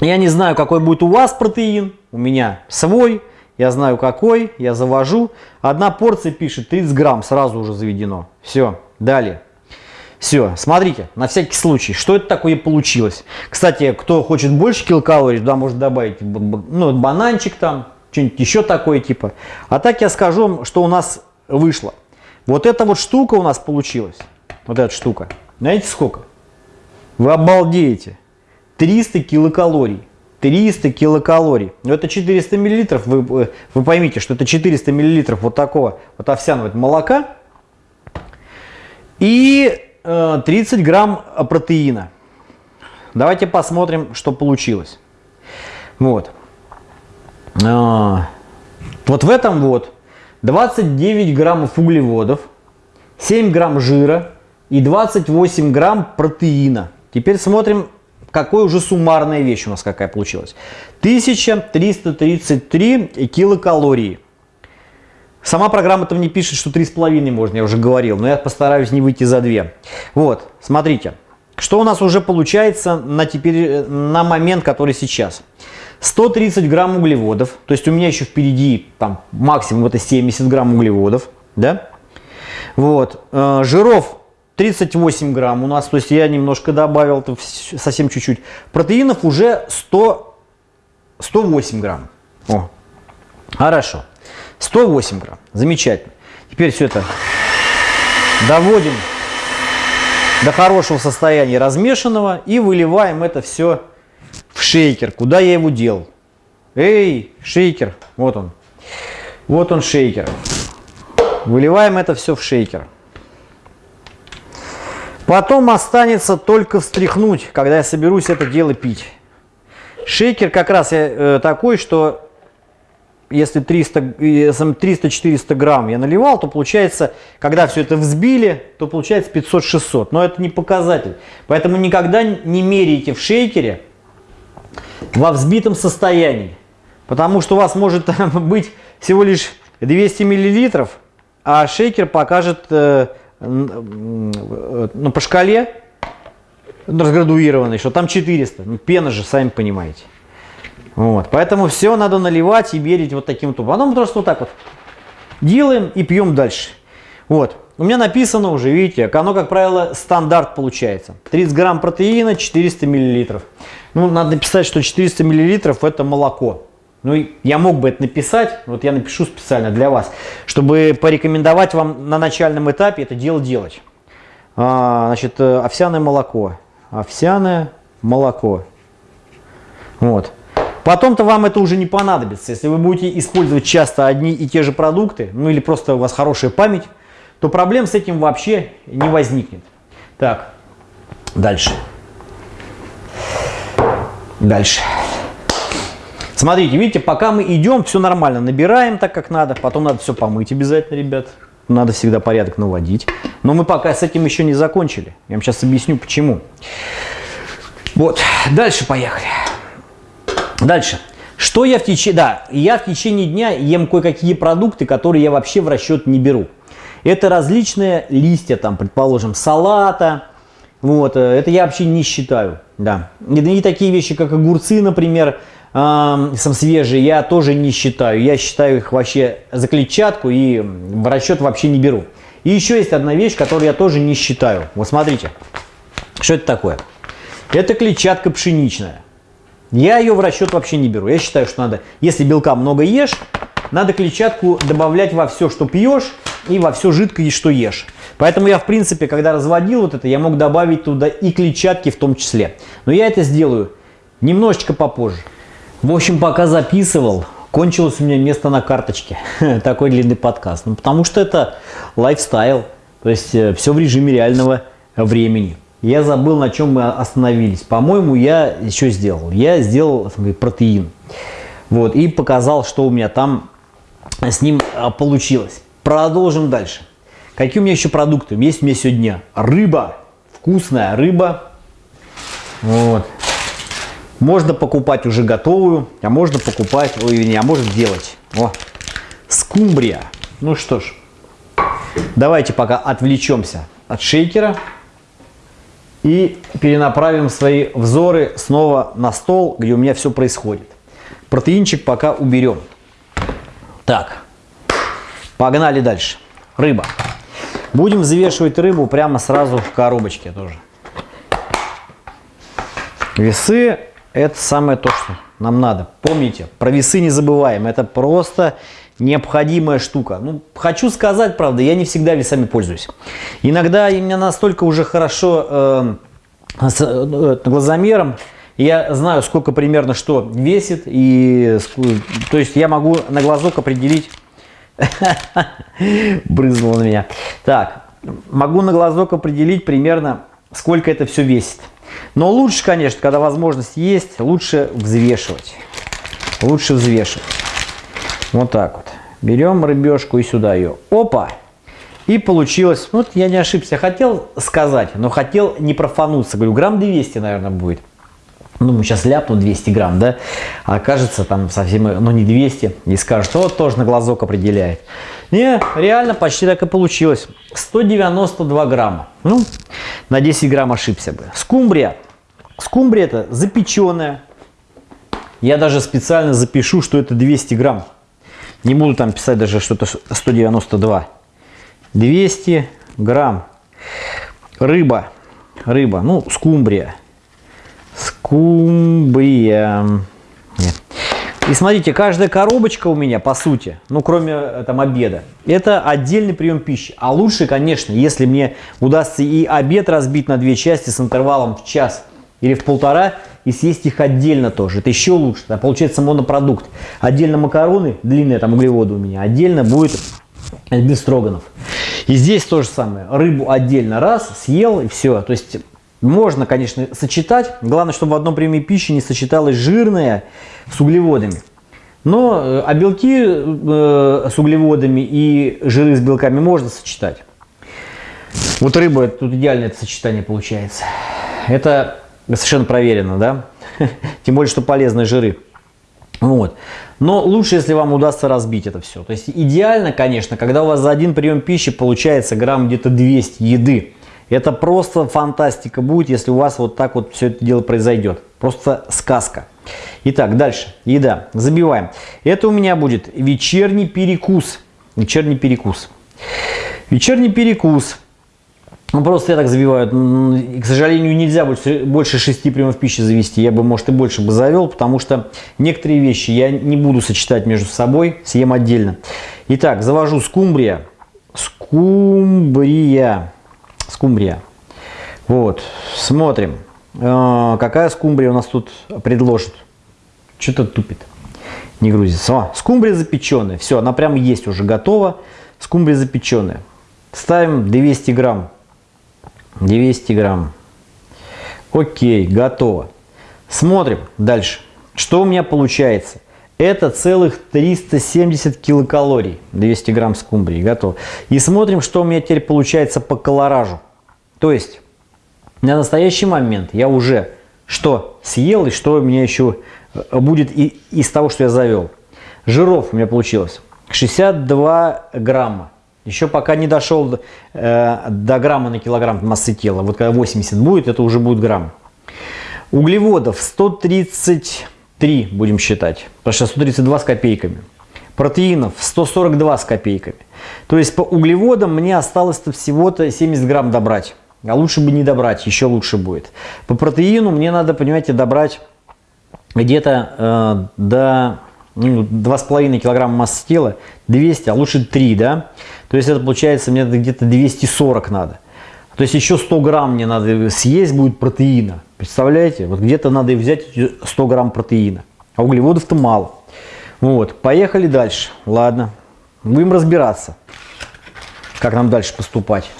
Speaker 1: Я не знаю, какой будет у вас протеин. У меня свой. Я знаю какой. Я завожу. Одна порция пишет 30 грамм. Сразу уже заведено. Все. Далее. Все, смотрите, на всякий случай, что это такое получилось. Кстати, кто хочет больше килокалорий, туда может добавить ну, бананчик там, что-нибудь еще такое типа. А так я скажу что у нас вышло. Вот эта вот штука у нас получилась. Вот эта штука. Знаете сколько? Вы обалдеете. 300 килокалорий. 300 килокалорий. Но это 400 миллилитров. Вы, э, вы поймите, что это 400 миллилитров вот такого вот овсяного молока. И 30 э, грамм протеина. Давайте посмотрим, что получилось. Вот. Вот в этом вот 29 граммов углеводов, 7 грамм жира и 28 грамм протеина. Теперь смотрим, какой уже суммарная вещь у нас какая получилась. 1333 килокалории. Сама программа там не пишет, что 3,5 можно, я уже говорил, но я постараюсь не выйти за 2. Вот, смотрите, что у нас уже получается на, теперь, на момент, который сейчас. 130 грамм углеводов, то есть у меня еще впереди там максимум это 70 грамм углеводов, да? Вот, э, жиров 38 грамм у нас, то есть я немножко добавил, совсем чуть-чуть. Протеинов уже 100, 108 грамм. О, хорошо. 108 грамм. Замечательно. Теперь все это доводим до хорошего состояния размешанного и выливаем это все шейкер. Куда я его делал? Эй, шейкер. Вот он. Вот он шейкер. Выливаем это все в шейкер. Потом останется только встряхнуть, когда я соберусь это дело пить. Шейкер как раз э, такой, что если 300-400 грамм я наливал, то получается, когда все это взбили, то получается 500-600. Но это не показатель. Поэтому никогда не меряйте в шейкере во взбитом состоянии. Потому что у вас может (laughs) быть всего лишь 200 миллилитров, а шейкер покажет э, ну, по шкале разградуированный, что там 400. Ну, пена же, сами понимаете. Вот, поэтому все надо наливать и мерить вот таким вот. Потом просто вот так вот делаем и пьем дальше. Вот. У меня написано уже, видите, оно, как правило, стандарт получается. 30 грамм протеина, 400 миллилитров. Ну, надо написать, что 400 миллилитров это молоко. Ну, я мог бы это написать, вот я напишу специально для вас, чтобы порекомендовать вам на начальном этапе это дело делать. А, значит, э, овсяное молоко. Овсяное молоко. Вот. Потом-то вам это уже не понадобится. Если вы будете использовать часто одни и те же продукты, ну или просто у вас хорошая память, то проблем с этим вообще не возникнет. Так, дальше. Дальше. Смотрите, видите, пока мы идем, все нормально. Набираем так, как надо. Потом надо все помыть обязательно, ребят. Надо всегда порядок наводить. Но мы пока с этим еще не закончили. Я вам сейчас объясню, почему. Вот, дальше поехали. Дальше. Что я в течение... Да, я в течение дня ем кое-какие продукты, которые я вообще в расчет не беру. Это различные листья, там, предположим, салата. Вот, э, это я вообще не считаю, да. И такие вещи, как огурцы, например, э, сам свежие, я тоже не считаю. Я считаю их вообще за клетчатку и в расчет вообще не беру. И еще есть одна вещь, которую я тоже не считаю. Вот смотрите, что это такое? Это клетчатка пшеничная. Я ее в расчет вообще не беру. Я считаю, что надо, если белка много ешь, надо клетчатку добавлять во все, что пьешь, и во все жидкое, что ешь. Поэтому я, в принципе, когда разводил вот это, я мог добавить туда и клетчатки в том числе. Но я это сделаю немножечко попозже. В общем, пока записывал, кончилось у меня место на карточке. (laughs) Такой длинный подкаст. Ну, потому что это лайфстайл. То есть э, все в режиме реального времени. я забыл, на чем мы остановились. По-моему, я еще сделал. Я сделал протеин. Вот, и показал, что у меня там с ним а, получилось. Продолжим дальше. Какие у меня еще продукты? Есть у меня сегодня рыба. Вкусная рыба. Вот. Можно покупать уже готовую, а можно покупать, ой, не, а можно делать. О, скумбрия. Ну что ж, давайте пока отвлечемся от шейкера и перенаправим свои взоры снова на стол, где у меня все происходит. Протеинчик пока уберем. Так, погнали дальше. Рыба. Будем взвешивать рыбу прямо сразу в коробочке тоже. Весы это самое то, что нам надо. Помните, про весы не забываем. Это просто необходимая штука. Ну, хочу сказать, правда, я не всегда весами пользуюсь. Иногда у меня настолько уже хорошо э, с э, глазомером, я знаю, сколько примерно что весит, и то есть я могу на глазок определить, (laughs) брызнуло на меня. Так, могу на глазок определить примерно, сколько это все весит. Но лучше, конечно, когда возможность есть, лучше взвешивать. Лучше взвешивать. Вот так вот. Берем рыбешку и сюда ее. Опа! И получилось, вот я не ошибся, хотел сказать, но хотел не профануться. Говорю, грамм 200, наверное, будет. Ну, мы сейчас ляпну 200 грамм, да? А окажется там совсем, ну, не 200. И скажут, вот тоже на глазок определяет. Не, реально почти так и получилось. 192 грамма. Ну, на 10 грамм ошибся бы. Скумбрия. Скумбрия это запеченная. Я даже специально запишу, что это 200 грамм. Не буду там писать даже что-то 192. 200 грамм. Рыба. Рыба. Ну, скумбрия. Скумбрия. И смотрите, каждая коробочка у меня, по сути, ну, кроме э, там обеда, это отдельный прием пищи. А лучше, конечно, если мне удастся и обед разбить на две части с интервалом в час или в полтора, и съесть их отдельно тоже. Это еще лучше. Да, получается монопродукт. Отдельно макароны, длинные там углеводы у меня, отдельно будет без строганов. И здесь то же самое. Рыбу отдельно раз, съел и все. То есть можно, конечно, сочетать. Главное, чтобы в одном приеме пищи не сочеталось жирное с углеводами. Но э, а белки э, с углеводами и жиры с белками можно сочетать. Вот рыба, тут идеальное это сочетание получается. Это совершенно проверено, да? (laughs) Тем более, что полезные жиры. Вот. Но лучше, если вам удастся разбить это все. То есть идеально, конечно, когда у вас за один прием пищи получается грамм где-то 200 еды. Это просто фантастика будет, если у вас вот так вот все это дело произойдет. Просто сказка. Итак, дальше. Еда. Забиваем. Это у меня будет вечерний перекус. Вечерний перекус. Вечерний перекус. Ну, просто я так забиваю. К сожалению, нельзя больше, больше 6 приемов пищи завести. Я бы, может, и больше бы завел, потому что некоторые вещи я не буду сочетать между собой, съем отдельно. Итак, завожу скумбрия. Скумбрия скумбрия. Вот, смотрим, э, какая скумбрия у нас тут предложит. Что-то тупит, не грузится. О, скумбрия запеченная, все, она прям есть уже готова. Скумбрия запеченная. Ставим 200 грамм. 200 грамм. Окей, готово. Смотрим дальше. Что у меня получается? Это целых 370 килокалорий. 200 грамм скумбрии. Готово. И смотрим, что у меня теперь получается по колоражу. То есть на настоящий момент я уже что съел и что у меня еще э, будет и, из того, что я завел. Жиров у меня получилось 62 грамма. Еще пока не дошел э, до грамма на килограмм массы тела. Вот когда 80 будет, это уже будет грамм. Углеводов 133 будем считать. Потому что 132 с копейками. Протеинов 142 с копейками. То есть по углеводам мне осталось-то всего-то 70 грамм добрать. А лучше бы не добрать, еще лучше будет. По протеину мне надо, понимаете, добрать где-то э, до ну, 2,5 килограмма массы тела, 200, а лучше 3, да? То есть это получается мне где-то 240 надо. То есть еще 100 грамм мне надо съесть будет протеина. Представляете? Вот где-то надо взять 100 грамм протеина. А углеводов-то мало. Вот, поехали дальше. Ладно, будем разбираться, как нам дальше поступать.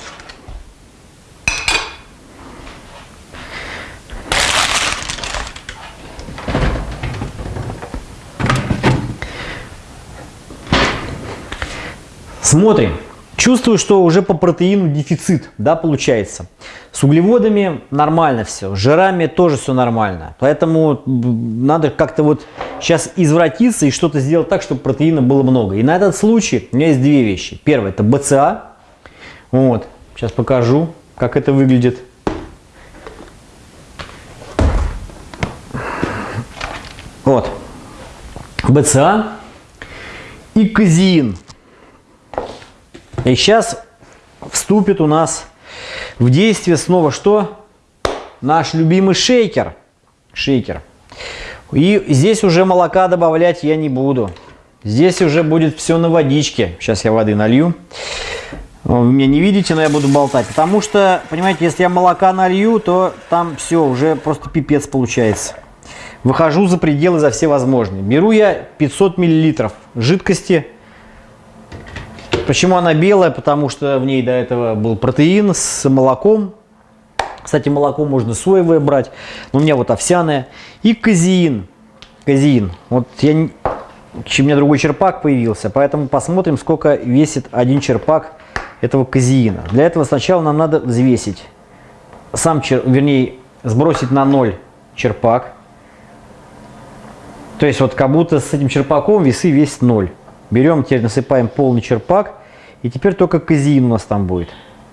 Speaker 1: Смотрим. Чувствую, что уже по протеину дефицит, да, получается. С углеводами нормально все, с жирами тоже все нормально. Поэтому надо как-то вот сейчас извратиться и что-то сделать так, чтобы протеина было много. И на этот случай у меня есть две вещи. Первое это БЦА. Вот, сейчас покажу, как это выглядит. Вот, БЦА и казеин. И сейчас вступит у нас в действие снова что? Наш любимый шейкер. Шейкер. И здесь уже молока добавлять я не буду. Здесь уже будет все на водичке. Сейчас я воды налью. Вы меня не видите, но я буду болтать. Потому что, понимаете, если я молока налью, то там все, уже просто пипец получается. Выхожу за пределы за все возможные. Беру я 500 миллилитров жидкости Почему она белая? Потому что в ней до этого был протеин с молоком. Кстати, молоко можно соевое брать, но у меня вот овсяное. И казеин. Казеин. Вот я, у меня другой черпак появился, поэтому посмотрим, сколько весит один черпак этого казеина. Для этого сначала нам надо взвесить. Сам, чер, вернее, сбросить на ноль черпак. То есть вот как будто с этим черпаком весы весят ноль. Берем, теперь насыпаем полный черпак и теперь только казеин у нас там будет.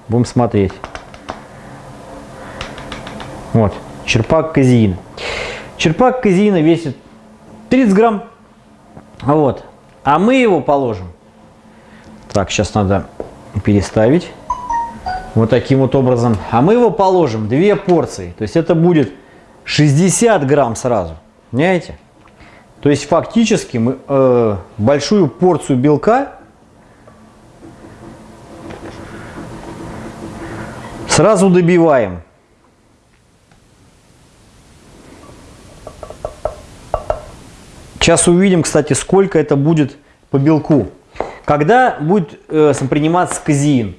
Speaker 1: Будем смотреть. Вот, черпак казеина. Черпак казеина весит 30 грамм. Вот. А мы его положим. Так, сейчас надо переставить. Вот таким вот образом. А мы его положим две порции. То есть это будет 60 грамм сразу. Понимаете? То есть фактически мы э, большую порцию белка Сразу добиваем. Сейчас увидим, кстати, сколько это будет по белку. Когда будет э, приниматься казеин?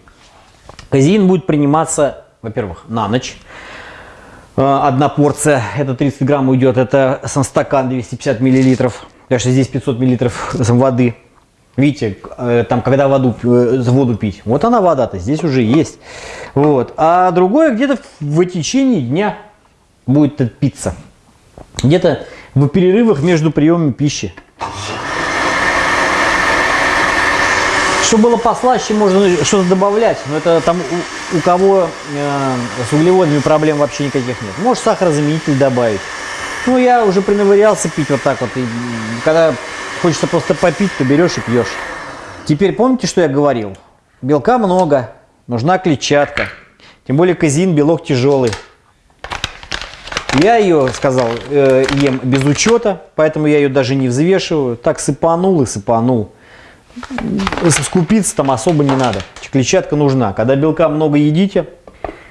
Speaker 1: Казеин будет приниматься, во-первых, на ночь. Э, одна порция, это 30 грамм уйдет, это сам стакан 250 миллилитров. Что здесь 500 миллилитров воды. Видите, э, там, когда воду, э, воду пить, вот она вода-то здесь уже есть. Вот. А другое где-то в течение дня будет питься. Где-то в перерывах между приемами пищи. Чтобы было послаще, можно что-то добавлять. Но это там у, у кого э, с углеводами проблем вообще никаких нет. Может сахарозаменитель добавить. Ну, я уже приновырялся пить вот так вот. И когда хочется просто попить, то берешь и пьешь. Теперь помните, что я говорил? Белка много, нужна клетчатка. Тем более казин белок тяжелый. Я ее, сказал, э, ем без учета, поэтому я ее даже не взвешиваю. Так сыпанул и сыпанул. Скупиться там особо не надо. Клетчатка нужна. Когда белка много едите,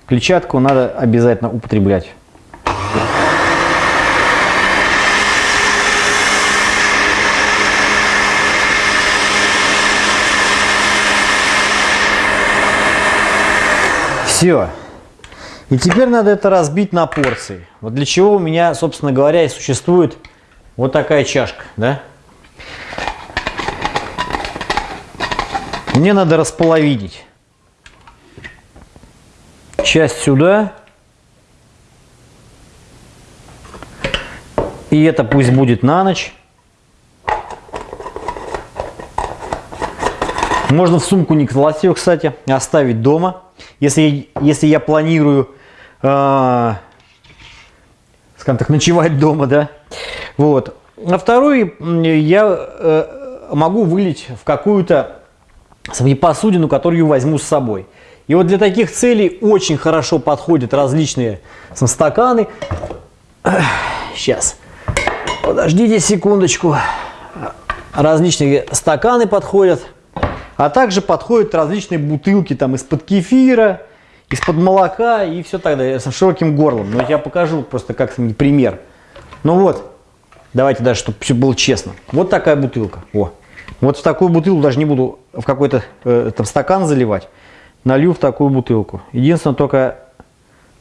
Speaker 1: клетчатку надо обязательно употреблять. Все. И теперь надо это разбить на порции. Вот для чего у меня, собственно говоря, и существует вот такая чашка, да? Мне надо располовинить. Часть сюда. И это пусть будет на ночь. Можно в сумку не ее, кстати, оставить дома. Если, если я планирую, э, скажем так, ночевать дома, да, вот. На второй я э, могу вылить в какую-то посудину, которую возьму с собой. И вот для таких целей очень хорошо подходят различные стаканы. Сейчас, подождите секундочку. Различные стаканы подходят. А также подходят различные бутылки там из-под кефира, из-под молока и все так далее, с широким горлом. Но я покажу просто как пример. Ну вот, давайте даже, чтобы все было честно. Вот такая бутылка. О. Вот в такую бутылку даже не буду в какой-то э, там стакан заливать. Налью в такую бутылку. Единственное, только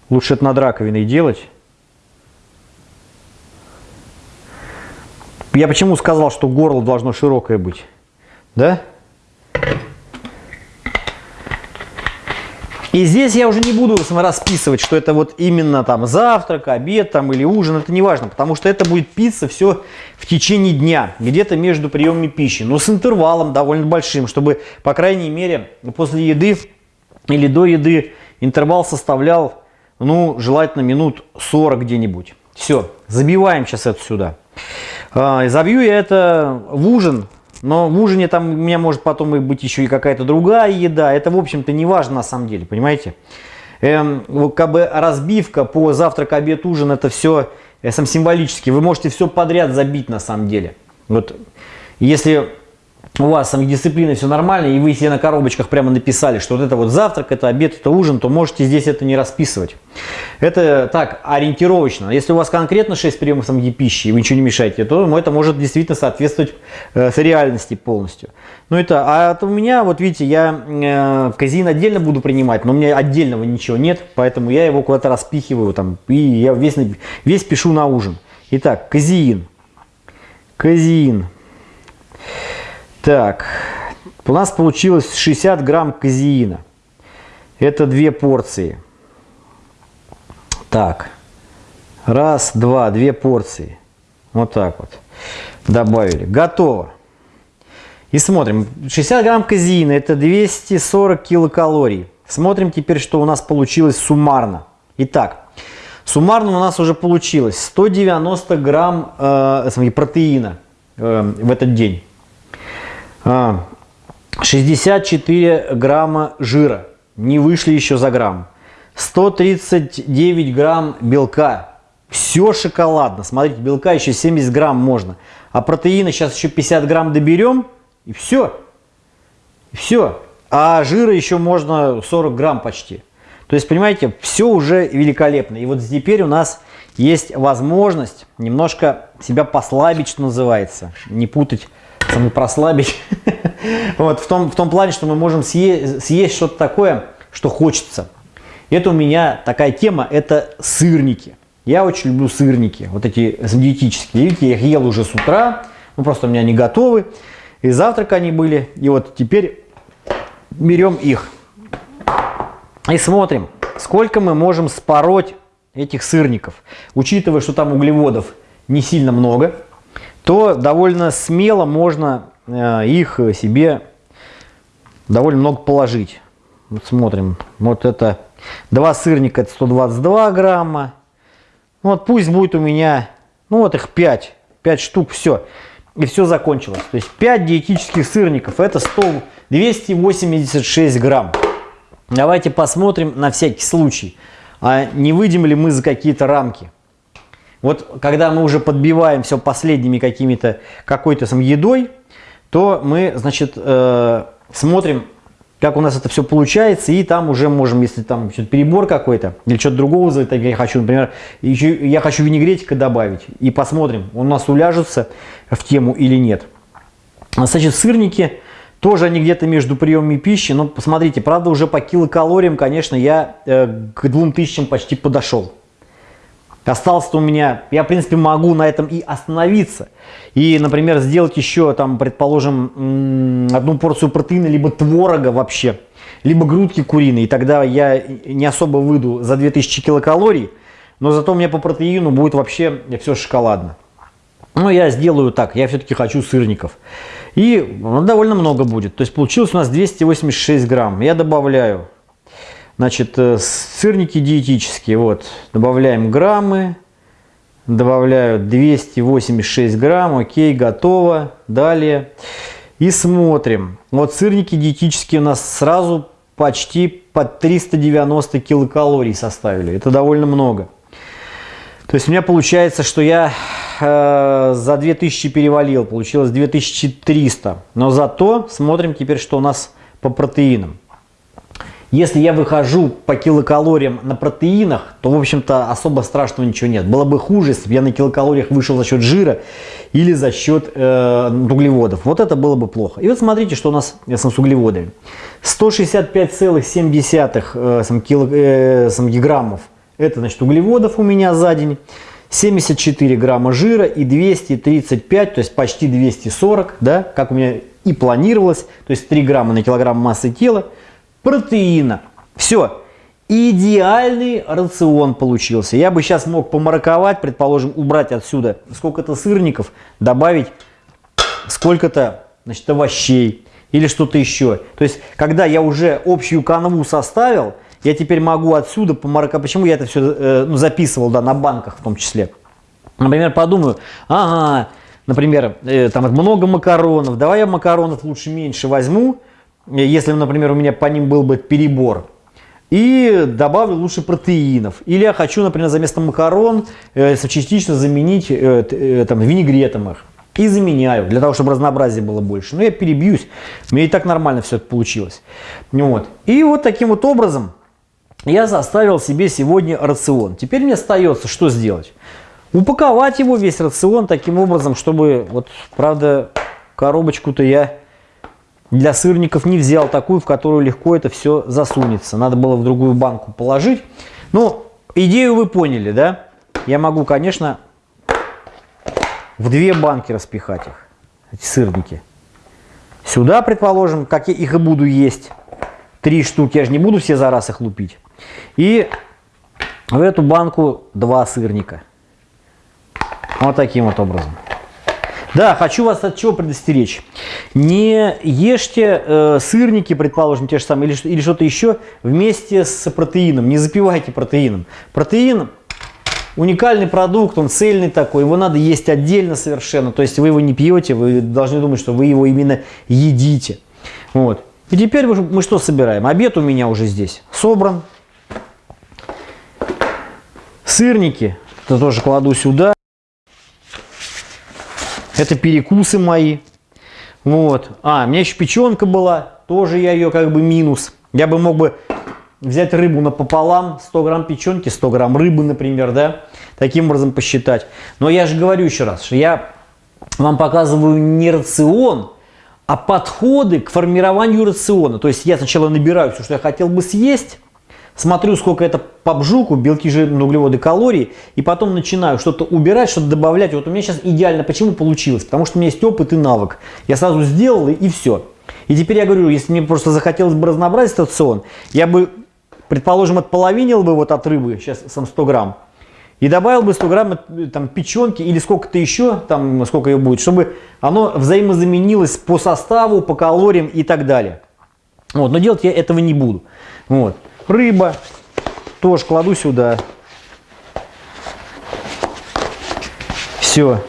Speaker 1: лучше это над раковиной делать. Я почему сказал, что горло должно широкое быть? Да? И здесь я уже не буду расписывать, что это вот именно там завтрак, обед там или ужин, это не важно, потому что это будет питься все в течение дня, где-то между приемами пищи, но с интервалом довольно большим, чтобы, по крайней мере, после еды или до еды интервал составлял, ну, желательно минут 40 где-нибудь. Все, забиваем сейчас это сюда. А, забью я это в ужин, но в ужине там у меня может потом и быть еще и какая-то другая еда. Это, в общем-то, не важно на самом деле, понимаете? Эм, как бы разбивка по завтрак, обед, ужин, это все э, сам символически. Вы можете все подряд забить на самом деле. Вот если у вас самодисциплина, все нормально, и вы себе на коробочках прямо написали, что вот это вот завтрак, это обед, это ужин, то можете здесь это не расписывать. Это так, ориентировочно. Если у вас конкретно 6 приемов самой пищи, и вы ничего не мешаете, то это может действительно соответствовать э, реальности полностью. Ну это, а у меня, вот видите, я э, казин отдельно буду принимать, но у меня отдельного ничего нет, поэтому я его куда-то распихиваю, там, и я весь, весь пишу на ужин. Итак, казеин. Казеин. Так, у нас получилось 60 грамм казеина. Это две порции. Так, раз, два, две порции. Вот так вот. Добавили. Готово. И смотрим. 60 грамм казеина это 240 килокалорий. Смотрим теперь, что у нас получилось суммарно. Итак, суммарно у нас уже получилось 190 грамм э, протеина э, в этот день. 64 а, грамма жира, не вышли еще за грамм. 139 грамм белка. Все шоколадно. Смотрите, белка еще 70 грамм можно. А протеина сейчас еще 50 грамм доберем. И все. Все. А жира еще можно 40 грамм почти. То есть, понимаете, все уже великолепно. И вот теперь у нас есть возможность немножко себя послабить, что называется. Не путать саму прослабить. (laughs) вот, в, том, в том плане, что мы можем съесть, съесть что-то такое, что хочется. Это у меня такая тема, это сырники. Я очень люблю сырники, вот эти диетические. Видите, я их ел уже с утра, ну просто у меня они готовы. И завтрак они были. И вот теперь берем их и смотрим, сколько мы можем спороть этих сырников. Учитывая, что там углеводов не сильно много, то довольно смело можно э, их себе довольно много положить. Вот смотрим, вот это два сырника, это 122 грамма. Вот пусть будет у меня, ну вот их 5, 5 штук, все. И все закончилось. То есть 5 диетических сырников, это 100, 286 грамм. Давайте посмотрим на всякий случай, а не выйдем ли мы за какие-то рамки. Вот когда мы уже подбиваем все последними какими-то какой-то сам едой, то мы, значит, э, смотрим, как у нас это все получается, и там уже можем, если там перебор какой-то, или что-то другого, я хочу, например, еще, я хочу винегретика добавить, и посмотрим, он у нас уляжется в тему или нет. Значит, сырники, тоже они где-то между приемами пищи, но посмотрите, правда, уже по килокалориям, конечно, я э, к 2000 почти подошел. Осталось-то у меня, я в принципе могу на этом и остановиться. И, например, сделать еще, там, предположим, одну порцию протеина, либо творога вообще, либо грудки куриные. И тогда я не особо выйду за 2000 килокалорий, но зато у меня по протеину будет вообще все шоколадно. Но я сделаю так, я все-таки хочу сырников. И ну, довольно много будет. То есть получилось у нас 286 грамм. Я добавляю Значит, э, сырники диетические, вот, добавляем граммы, добавляю 286 грамм, окей, готово, далее. И смотрим, вот сырники диетические у нас сразу почти под 390 килокалорий составили, это довольно много. То есть у меня получается, что я э, за 2000 перевалил, получилось 2300. Но зато смотрим теперь, что у нас по протеинам. Если я выхожу по килокалориям на протеинах, то, в общем-то, особо страшного ничего нет. Было бы хуже, если бы я на килокалориях вышел за счет жира или за счет э, углеводов. Вот это было бы плохо. И вот смотрите, что у нас с углеводами. 165,7 э, кило, э, это значит углеводов у меня за день. 74 грамма жира и 235, то есть почти 240, да, как у меня и планировалось, то есть 3 грамма на килограмм массы тела протеина. Все. идеальный рацион получился. Я бы сейчас мог помараковать, предположим, убрать отсюда сколько-то сырников, добавить сколько-то значит, овощей или что-то еще. То есть, когда я уже общую канву составил, я теперь могу отсюда помараковать. Почему я это все э, ну, записывал да, на банках в том числе? Например, подумаю, ага, например, э, там много макаронов, давай я макаронов лучше меньше возьму, если, например, у меня по ним был бы перебор и добавлю лучше протеинов. Или я хочу, например, за место макарон э, частично заменить э, э, там, винегретом их. И заменяю, для того, чтобы разнообразие было больше. Но я перебьюсь, меня и так нормально все это получилось. Вот. И вот таким вот образом я заставил себе сегодня рацион. Теперь мне остается что сделать? Упаковать его, весь рацион, таким образом, чтобы, вот, правда, коробочку-то я для сырников не взял такую, в которую легко это все засунется. Надо было в другую банку положить. Ну, идею вы поняли, да? Я могу, конечно, в две банки распихать их, эти сырники. Сюда, предположим, как я их и буду есть. Три штуки, я же не буду все за раз их лупить. И в эту банку два сырника. Вот таким вот образом. Да, хочу вас от чего предостеречь. Не ешьте э, сырники, предположим, те же самые, или, или что-то еще вместе с протеином. Не запивайте протеином. Протеин уникальный продукт, он цельный такой, его надо есть отдельно совершенно. То есть вы его не пьете, вы должны думать, что вы его именно едите. Вот. И теперь мы что собираем? Обед у меня уже здесь собран. Сырники, это тоже кладу сюда. Это перекусы мои. Вот. А, у меня еще печенка была. Тоже я ее как бы минус. Я бы мог бы взять рыбу напополам. 100 грамм печенки, 100 грамм рыбы, например, да. Таким образом посчитать. Но я же говорю еще раз, что я вам показываю не рацион, а подходы к формированию рациона. То есть я сначала набираю все, что я хотел бы съесть смотрю, сколько это по бжуку, белки, жирные углеводы, калории, и потом начинаю что-то убирать, что-то добавлять. Вот у меня сейчас идеально. Почему получилось? Потому что у меня есть опыт и навык. Я сразу сделал, и, и все. И теперь я говорю, если мне просто захотелось бы разнообразить рацион, я бы, предположим, отполовинил бы вот от рыбы, сейчас сам 100 грамм, и добавил бы 100 грамм э, там, печенки или сколько-то еще, там сколько ее будет, чтобы оно взаимозаменилось по составу, по калориям и так далее. Вот, но делать я этого не буду. Вот. Рыба тоже кладу сюда. Все.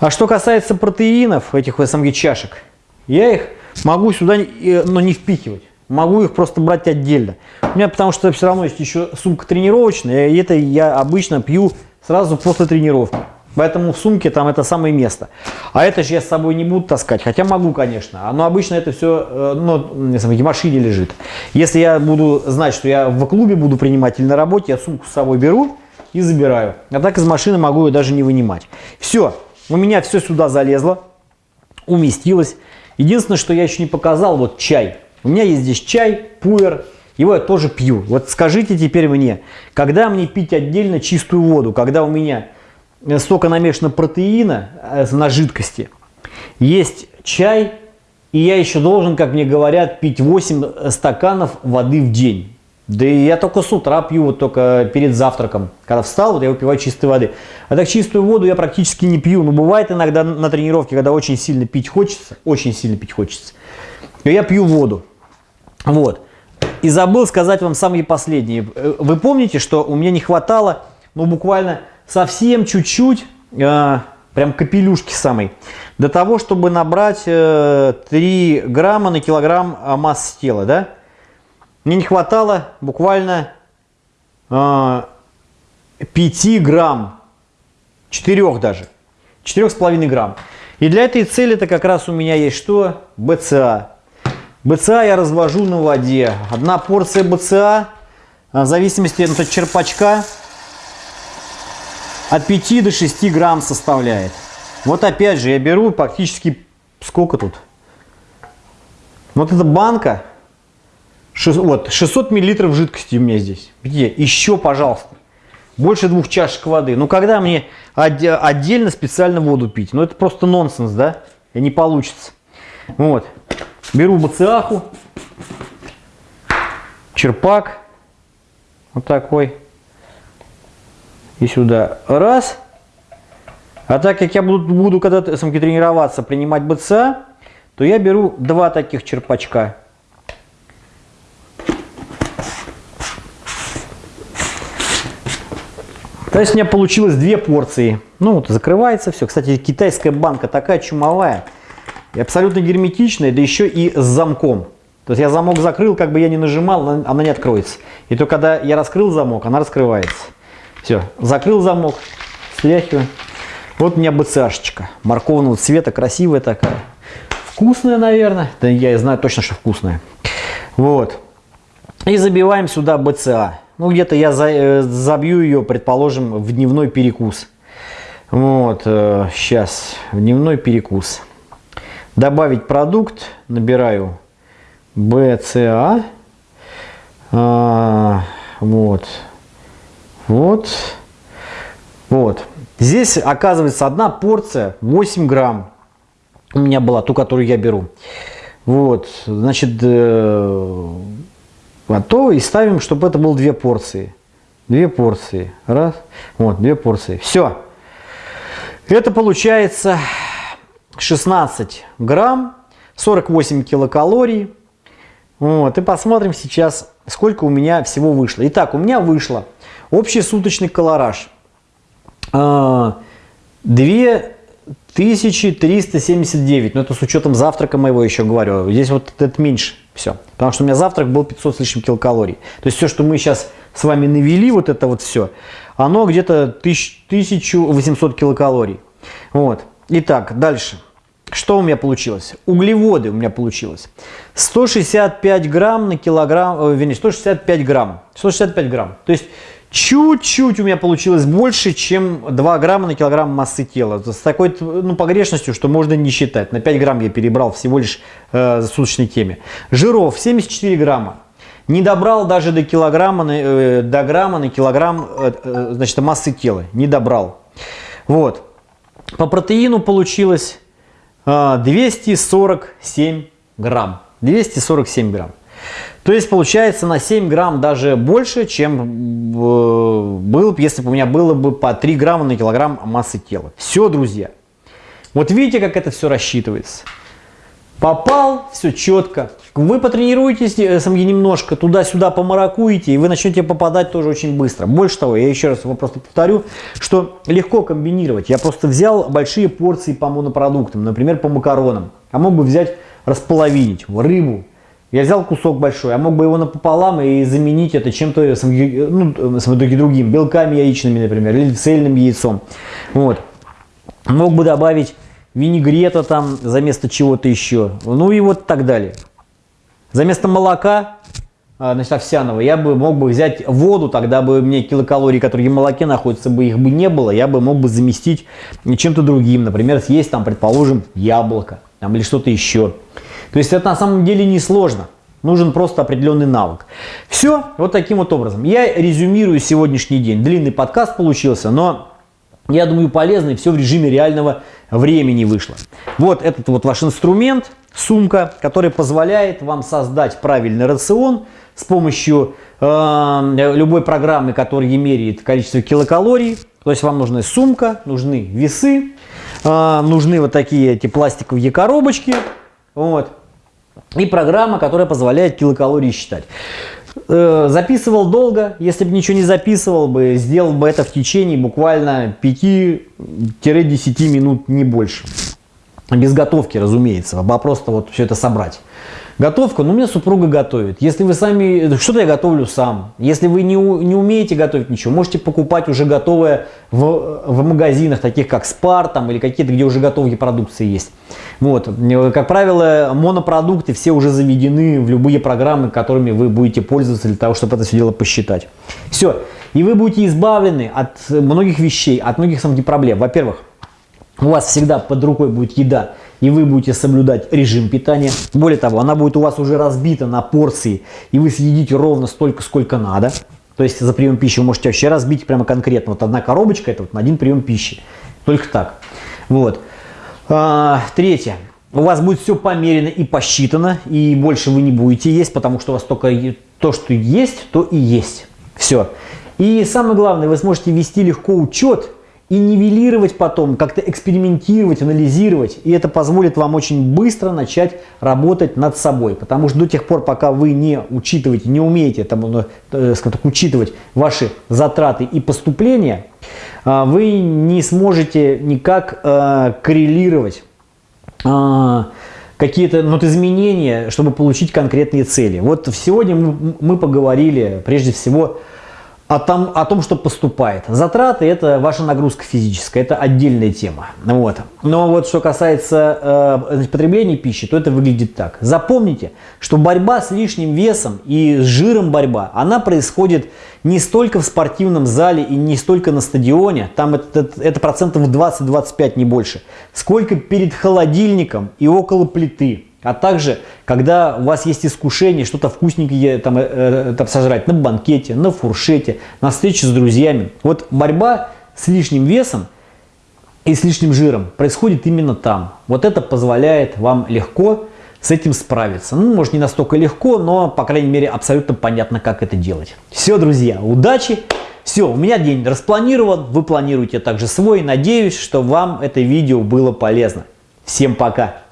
Speaker 1: А что касается протеинов, этих СМГ чашек, я их могу сюда, но не впихивать. Могу их просто брать отдельно. У меня потому что все равно есть еще сумка тренировочная, и это я обычно пью сразу после тренировки. Поэтому в сумке там это самое место. А это же я с собой не буду таскать, хотя могу, конечно. Но обычно это все э, ну, в машине лежит. Если я буду знать, что я в клубе буду принимать или на работе, я сумку с собой беру и забираю. А так из машины могу ее даже не вынимать. Все, у меня все сюда залезло, уместилось. Единственное, что я еще не показал, вот чай. У меня есть здесь чай, пуэр, его я тоже пью. Вот скажите теперь мне, когда мне пить отдельно чистую воду, когда у меня столько намешано протеина э, на жидкости, есть чай, и я еще должен, как мне говорят, пить 8 стаканов воды в день. Да и я только с утра пью, вот только перед завтраком. Когда встал, вот я выпиваю чистой воды. А так чистую воду я практически не пью. Но бывает иногда на тренировке, когда очень сильно пить хочется, очень сильно пить хочется, то я пью воду. Вот. И забыл сказать вам самые последние. Э, вы помните, что у меня не хватало, ну буквально совсем чуть-чуть, э, прям капелюшки самой, для того, чтобы набрать э, 3 грамма на килограмм э, массы тела, да? Мне не хватало буквально э, 5 грамм, 4 даже, 4,5 грамм. И для этой цели-то как раз у меня есть что? БЦА. БЦА я развожу на воде. Одна порция БЦА, в зависимости от черпачка, от 5 до 6 грамм составляет. Вот опять же, я беру практически, сколько тут? Вот эта банка, 6, вот, 600 миллилитров жидкости у меня здесь. Где? Еще, пожалуйста. Больше двух чашек воды. Ну, когда мне отдельно специально воду пить? Ну, это просто нонсенс, да? И не получится. Вот. Беру бациаху, черпак Вот такой. И сюда. Раз. А так как я буду, буду когда-то тренироваться, принимать БЦА, то я беру два таких черпачка. То есть у меня получилось две порции. Ну, вот закрывается все. Кстати, китайская банка такая чумовая. И абсолютно герметичная, да еще и с замком. То есть я замок закрыл, как бы я не нажимал, она не откроется. И то когда я раскрыл замок, она раскрывается. Все, закрыл замок, стряхиваю. Вот у меня БЦАшечка. Морковного цвета, красивая такая. Вкусная, наверное. Да я знаю точно, что вкусная. Вот. И забиваем сюда БЦА. Ну, где-то я за, э, забью ее, предположим, в дневной перекус. Вот, э, сейчас, в дневной перекус. Добавить продукт, набираю БЦА. А, вот, вот, вот. Здесь оказывается одна порция 8 грамм. У меня была ту, которую я беру. Вот, значит, э, готово. И ставим, чтобы это было две порции. Две порции. Раз. Вот, две порции. Все. Это получается 16 грамм, 48 килокалорий. Вот, и посмотрим сейчас, сколько у меня всего вышло. Итак, у меня вышло общий суточный колораж. 2379, но это с учетом завтрака моего еще говорю. Здесь вот это меньше все. Потому что у меня завтрак был 500 с лишним килокалорий. То есть все, что мы сейчас с вами навели, вот это вот все, оно где-то 1800 килокалорий. Вот. Итак, дальше. Что у меня получилось? Углеводы у меня получилось. 165 грамм на килограмм, э, вернее, 165 грамм. 165 грамм. То есть чуть-чуть у меня получилось больше, чем 2 грамма на килограмм массы тела. С такой ну, погрешностью, что можно не считать. На 5 грамм я перебрал всего лишь э, за суточной теме. Жиров 74 грамма. Не добрал даже до килограмма, э, до грамма на килограмм э, э, значит, массы тела. Не добрал. Вот. По протеину получилось 247 а, грамм. 247 грамм. То есть получается на 7 грамм даже больше, чем э, был, если бы у меня было бы по 3 грамма на килограмм массы тела. Все, друзья. Вот видите, как это все рассчитывается. Попал, все четко. Вы потренируетесь э, сами немножко, туда-сюда помаракуете, и вы начнете попадать тоже очень быстро. Больше того, я еще раз его просто повторю, что легко комбинировать. Я просто взял большие порции по монопродуктам, например, по макаронам. А мог бы взять, располовинить рыбу. Я взял кусок большой, а мог бы его напополам и заменить это чем-то ну, другим, белками яичными, например, или цельным яйцом. Вот. Мог бы добавить винегрета там за место чего-то еще, ну и вот так далее. За место молока, а, значит, овсяного, я бы мог бы взять воду, тогда бы мне килокалорий, которые в молоке находятся, бы их бы не было, я бы мог бы заместить чем-то другим, например, съесть там, предположим, яблоко там, или что-то еще. То есть это на самом деле не сложно. Нужен просто определенный навык. Все, вот таким вот образом. Я резюмирую сегодняшний день. Длинный подкаст получился, но я думаю, полезно, и все в режиме реального времени вышло. Вот этот вот ваш инструмент, сумка, который позволяет вам создать правильный рацион с помощью э, любой программы, которая меряет количество килокалорий. То есть вам нужна сумка, нужны весы, э, нужны вот такие эти пластиковые коробочки. Вот. И программа, которая позволяет килокалории считать. Э, записывал долго, если бы ничего не записывал бы, сделал бы это в течение буквально 5-10 минут, не больше. Без готовки, разумеется, а просто вот все это собрать. Готовка, ну, у меня супруга готовит. Если вы сами, что-то я готовлю сам. Если вы не, не умеете готовить ничего, можете покупать уже готовое в, в магазинах, таких как Spar там, или какие-то, где уже готовые продукции есть. Вот. Как правило, монопродукты все уже заведены в любые программы, которыми вы будете пользоваться для того, чтобы это все дело посчитать. Все. И вы будете избавлены от многих вещей, от многих самых проблем. Во-первых, у вас всегда под рукой будет еда, и вы будете соблюдать режим питания. Более того, она будет у вас уже разбита на порции, и вы съедите ровно столько, сколько надо. То есть за прием пищи вы можете вообще разбить прямо конкретно. Вот одна коробочка это вот на один прием пищи. Только так. Вот. А, третье. У вас будет все померено и посчитано, и больше вы не будете есть, потому что у вас только то, что есть, то и есть. Все. И самое главное, вы сможете вести легко учет и нивелировать потом, как-то экспериментировать, анализировать. И это позволит вам очень быстро начать работать над собой. Потому что до тех пор, пока вы не учитываете, не умеете там, ну, э, так, учитывать ваши затраты и поступления, э, вы не сможете никак э, коррелировать э, какие-то ну, изменения, чтобы получить конкретные цели. Вот сегодня мы поговорили прежде всего о том, о том, что поступает. Затраты – это ваша нагрузка физическая, это отдельная тема. Вот. Но вот что касается э, потребления пищи, то это выглядит так. Запомните, что борьба с лишним весом и с жиром борьба, она происходит не столько в спортивном зале и не столько на стадионе, там это, это, это процентов 20-25, не больше, сколько перед холодильником и около плиты. А также, когда у вас есть искушение что-то вкусненькое там, э, э, там сожрать на банкете, на фуршете, на встрече с друзьями. Вот борьба с лишним весом и с лишним жиром происходит именно там. Вот это позволяет вам легко с этим справиться. Ну, может не настолько легко, но, по крайней мере, абсолютно понятно, как это делать. Все, друзья, удачи! Все, у меня день распланирован, вы планируете также свой. Надеюсь, что вам это видео было полезно. Всем пока!